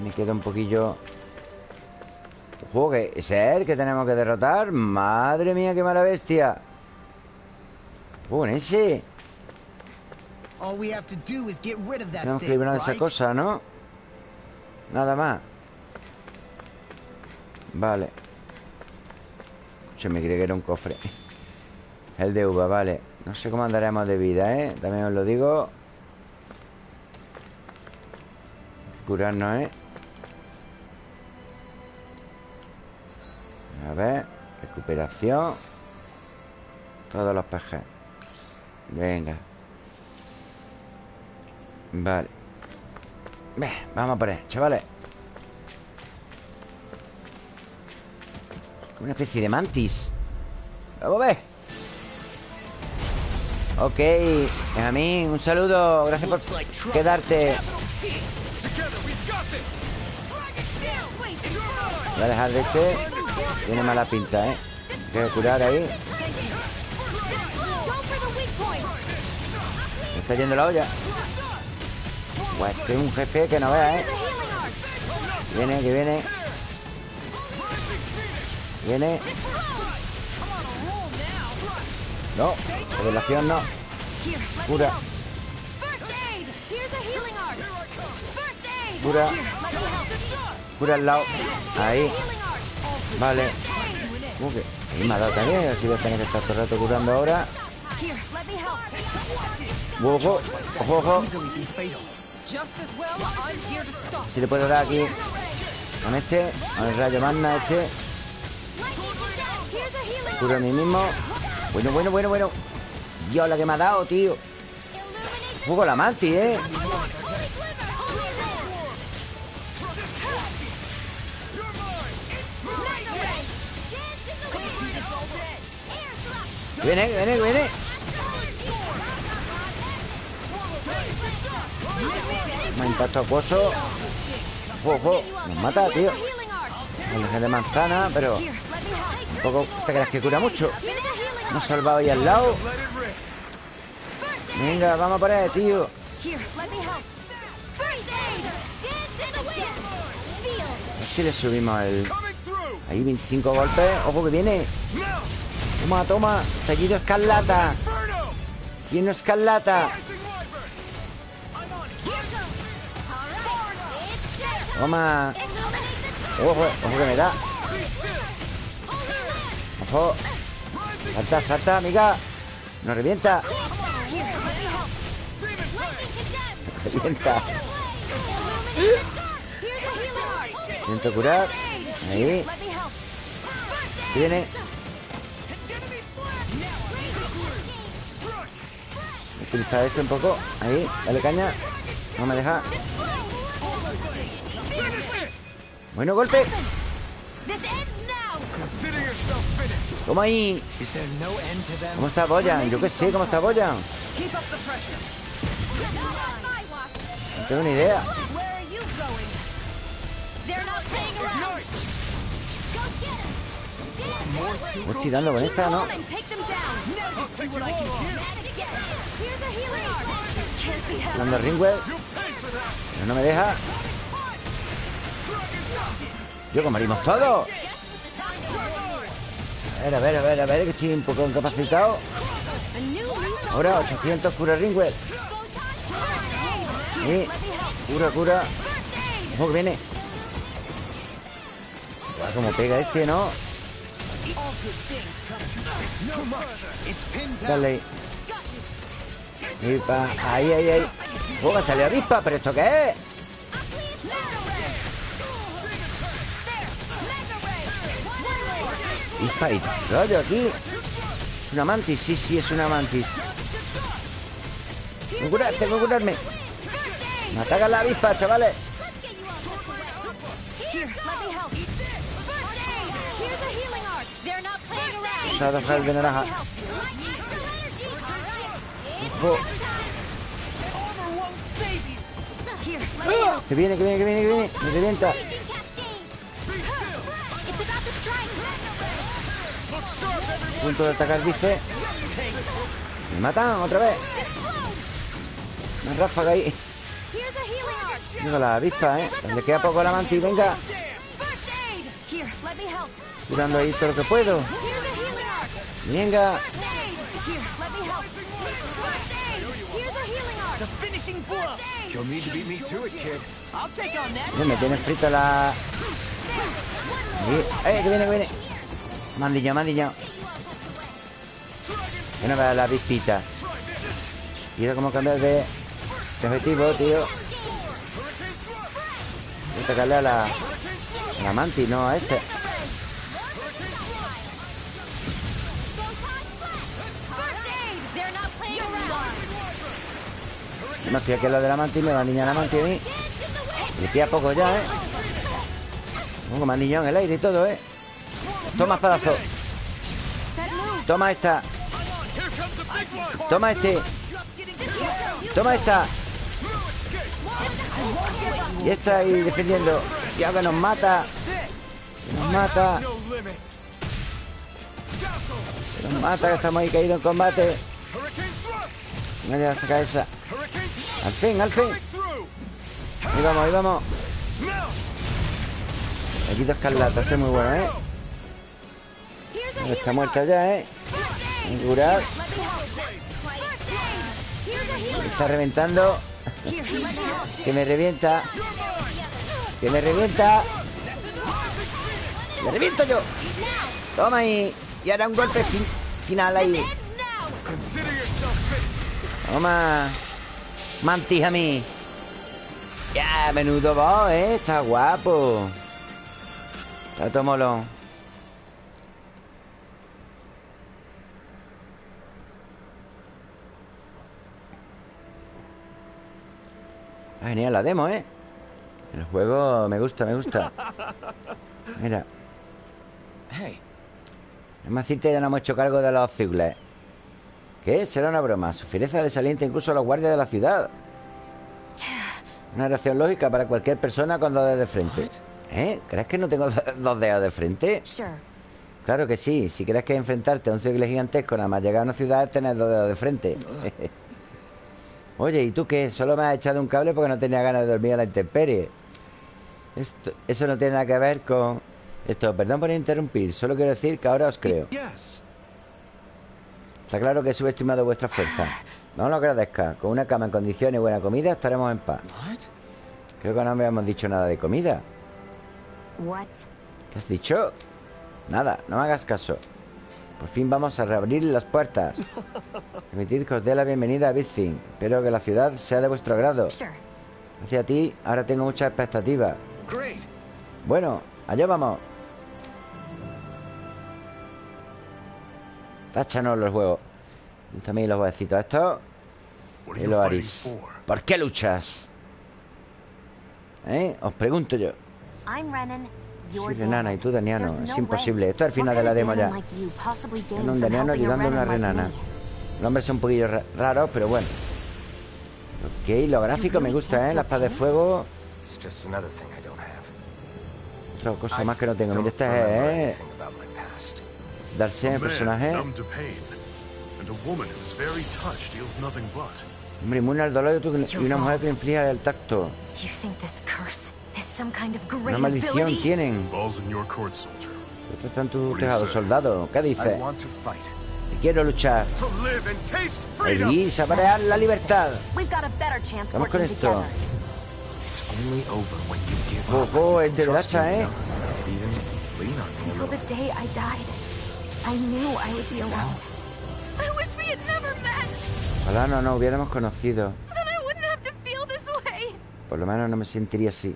A: Me queda un poquillo... Ojo, que ese es el que tenemos que derrotar. Madre mía, qué mala bestia. En ese.
E: All we have to do is get rid of that
A: Tenemos que de esa cosa, ¿no? Nada más. Vale. Se me creí que era un cofre. El de uva, vale. No sé cómo andaremos de vida, ¿eh? También os lo digo. Curarnos, ¿eh? A ver. Recuperación. Todos los pejes. Venga. Vale. Vamos a poner, chavales. Una especie de mantis. Vamos a ver. Ok, a mí un saludo. Gracias por quedarte. Voy a dejar de este. Tiene mala pinta, ¿eh? Hay que curar ahí. Me está yendo la olla. Pues este es un jefe que no vea, ¿eh? Viene, que viene. Viene. No, revelación no. Cura, cura, cura al lado. Ahí, vale. Uh, que- ahí me ha dado también, así voy a tener que estar todo el rato curando ahora. Ojo, ojo, ojo. Si le puedo dar aquí con este, con el rayo magna este.
D: Lightning condenser. Here's a healing
A: Curo a mí mismo. Bueno, bueno, bueno, bueno. Dios, la que me ha dado, tío. Juego la Marti, ¿eh? Viene, viene, viene. Un impacto acuoso. Ojo, ojo. Nos mata, tío. Oleaje de manzana, pero
B: me
A: tampoco te creas que cura mucho. Hemos salvado ahí al lado. Venga, vamos por ahí, tío. A ver si le subimos el... Ahí 25 golpes. Ojo que viene. Toma, toma. Tallido escarlata. Lleno escarlata. Toma. Ojo, ojo que me da. Ojo. Salta, salta, amiga. Nos revienta. Revienta. Intento curar. Ahí. Viene. Voy a utilizar esto un poco. Ahí. Dale caña. No me deja. Bueno, golpe. Toma ahí. ¿Cómo está Boyan? Yo qué sé, ¿cómo está Boyan? No tengo ni idea.
D: Him!
A: Voy tirando con esta, ¿no? Dando Ringwell. Pero no me deja. Yo, que morimos todos. A ver, a ver, a ver, a ver, que estoy un poco incapacitado. Ahora, 800 cura Ringwell. Sí. Cura, cura. Ojo que viene. Como pega este, ¿no? Dale. Avispa. Ahí, ahí, ahí. Me salió avispa, ¿pero esto qué es? Avispa y rollo aquí. ¿Es una mantis? Sí, sí, es una mantis. Tengo que curar, tengo que curarme. Me ataca la avispa, chavales.
D: Here's a healing art! They're not playing around!
A: Se va a dejar de naranja. Ojo. Que viene, que viene, que viene, que viene. Me revienta. Punto de atacar, dice. Me matan otra vez. Una ráfaga ahí.
D: Here's a healing art!
A: Digo, la avispa, ¿eh? Le queda poco la mantis, venga. Curando ahí todo lo que puedo. Venga.
B: Me
A: tiene frito la... ¡Eh, que viene, que viene! Mandillo, mandillo. Que no vea la avispita. Quiero como cambiar de, de objetivo, tío. Voy a atacarle a la... A la mantis, no a este. No estoy aquí lo de la mantis, me va a niñar la mantis a mí. Poco ya, ¿eh? Pongo mandillo en el aire y todo, ¿eh? Toma, espadazo. Toma esta. Toma este. Toma esta. Y esta ahí defendiendo. Y ahora nos mata. Nos mata. Nos mata, que estamos ahí caídos en combate. Me voy a sacar esa. Al fin, al fin. Ahí vamos, ahí vamos. Aquí dos escarlata, este es muy bueno, ¿eh? Está muerta ya, ¿eh? Curar. Está reventando. Que me revienta. Que me revienta. ¡Me reviento yo! Toma ahí. Y ahora un golpe fin- final ahí. Toma. Mantis a. Ya, menudo boss, ¿eh? Está guapo. Está todo molón. Está genial la demo, ¿eh? El juego me gusta, me gusta. Mira,
C: Hey,
A: Además decirte ya no hemos hecho cargo de los Zigles. ¿Qué? Será una broma. Su fiereza desalienta incluso a los guardias de la ciudad. Una reacción lógica para cualquier persona cuando de frente. ¿Eh? ¿Crees que no tengo dos dedos de frente? Claro que sí. Si crees que enfrentarte a un siglo gigantesco nada más llegar a una ciudad es tener dos dedos de frente. Oye, ¿y tú qué? Solo me has echado un cable porque no tenía ganas de dormir a la intemperie. Esto, eso no tiene nada que ver con... Esto, perdón por interrumpir. Solo quiero decir que ahora os creo.
C: Yes.
A: Está claro que he subestimado vuestra fuerza. No lo agradezca. Con una cama en condiciones y buena comida estaremos en paz.
C: What?
A: Creo que no me habíamos dicho nada de comida.
B: What?
A: ¿Qué has dicho? Nada, no me hagas caso. Por fin vamos a reabrir las puertas. Permitid que os dé la bienvenida a Bitzing. Espero que la ciudad sea de vuestro agrado. Hacia ti, ahora tengo muchas expectativas.
C: Great.
A: Bueno, allá vamos. Táchanos los huevos. Mí los huevecitos
H: are
A: Y
H: you
A: lo
H: fighting
A: haréis.
H: for?
A: ¿Por qué luchas? ¿Eh? Os pregunto yo.
D: I'm Renan.
A: Soy renana y tú daniano. Es imposible. Esto es el final de la demo ya. En un daniano ayudando a una renana. Los hombres son un poquillo ra- raros, pero bueno. Ok, los gráficos me gustan, ¿eh? La espada de fuego.
C: It's just another thing I don't have.
A: Otra cosa más que no tengo. Mira,
C: remember
A: es, ¿eh? Darse
H: A
A: el
H: man
A: personaje.
H: numb to pain, and a woman whose very touch deals nothing but.
A: Hombre, inmune al dolor y una mujer que inflige el tacto. Una
B: great
A: maldición
B: ability?
A: tienen.
H: Balls in your court, soldier.
A: Estos están tus
H: What do you
A: tejados,
H: say?
A: soldado. ¿Qué
C: I
A: dices?
C: want to fight.
A: Quiero luchar.
C: To live and taste freedom.
A: Y saborear la libertad.
B: We've got a better chance
A: Vamos con esto.
B: together.
C: It's only over when you give up.
A: Ojo, es de
C: me,
A: ¿eh?
C: and even lean on me a
B: Until
C: little.
B: the day I died, I knew I would be alone. I wish we had never met.
A: Ojalá no nos hubiéramos conocido.
B: Then I wouldn't have to feel this way.
A: Por lo menos no me sentiría así.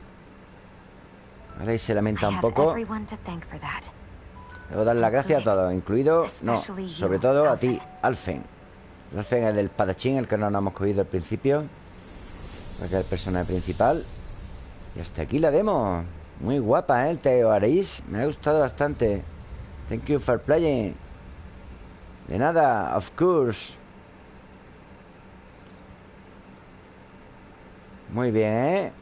A: Ahora y se lamenta un poco. Debo dar las gracias a todos, incluido, no, sobre todo a ti,
B: Alfen.
A: Alfen es del padachín, el que no nos hemos cogido al principio. Porque es el personaje principal. Y hasta aquí la demo. Muy guapa, ¿eh? El Teo Aris. Me ha gustado bastante. Thank you for playing. De nada, of course. Muy bien, ¿eh?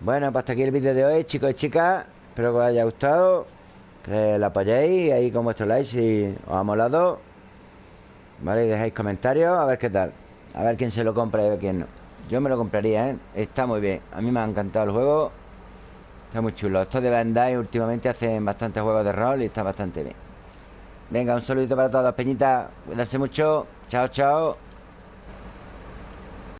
A: Bueno, pues hasta aquí el vídeo de hoy, chicos y chicas. Espero que os haya gustado. Que la apoyéis ahí con vuestro like si os ha molado. Vale, y dejáis comentarios a ver qué tal. A ver quién se lo compra y a ver quién no. Yo me lo compraría, ¿eh? Está muy bien. A mí me ha encantado el juego. Está muy chulo. Estos de Bandai últimamente hacen bastantes juegos de rol y está bastante bien. Venga, un saludito para todos, Peñita. Cuídense mucho. Chao, chao.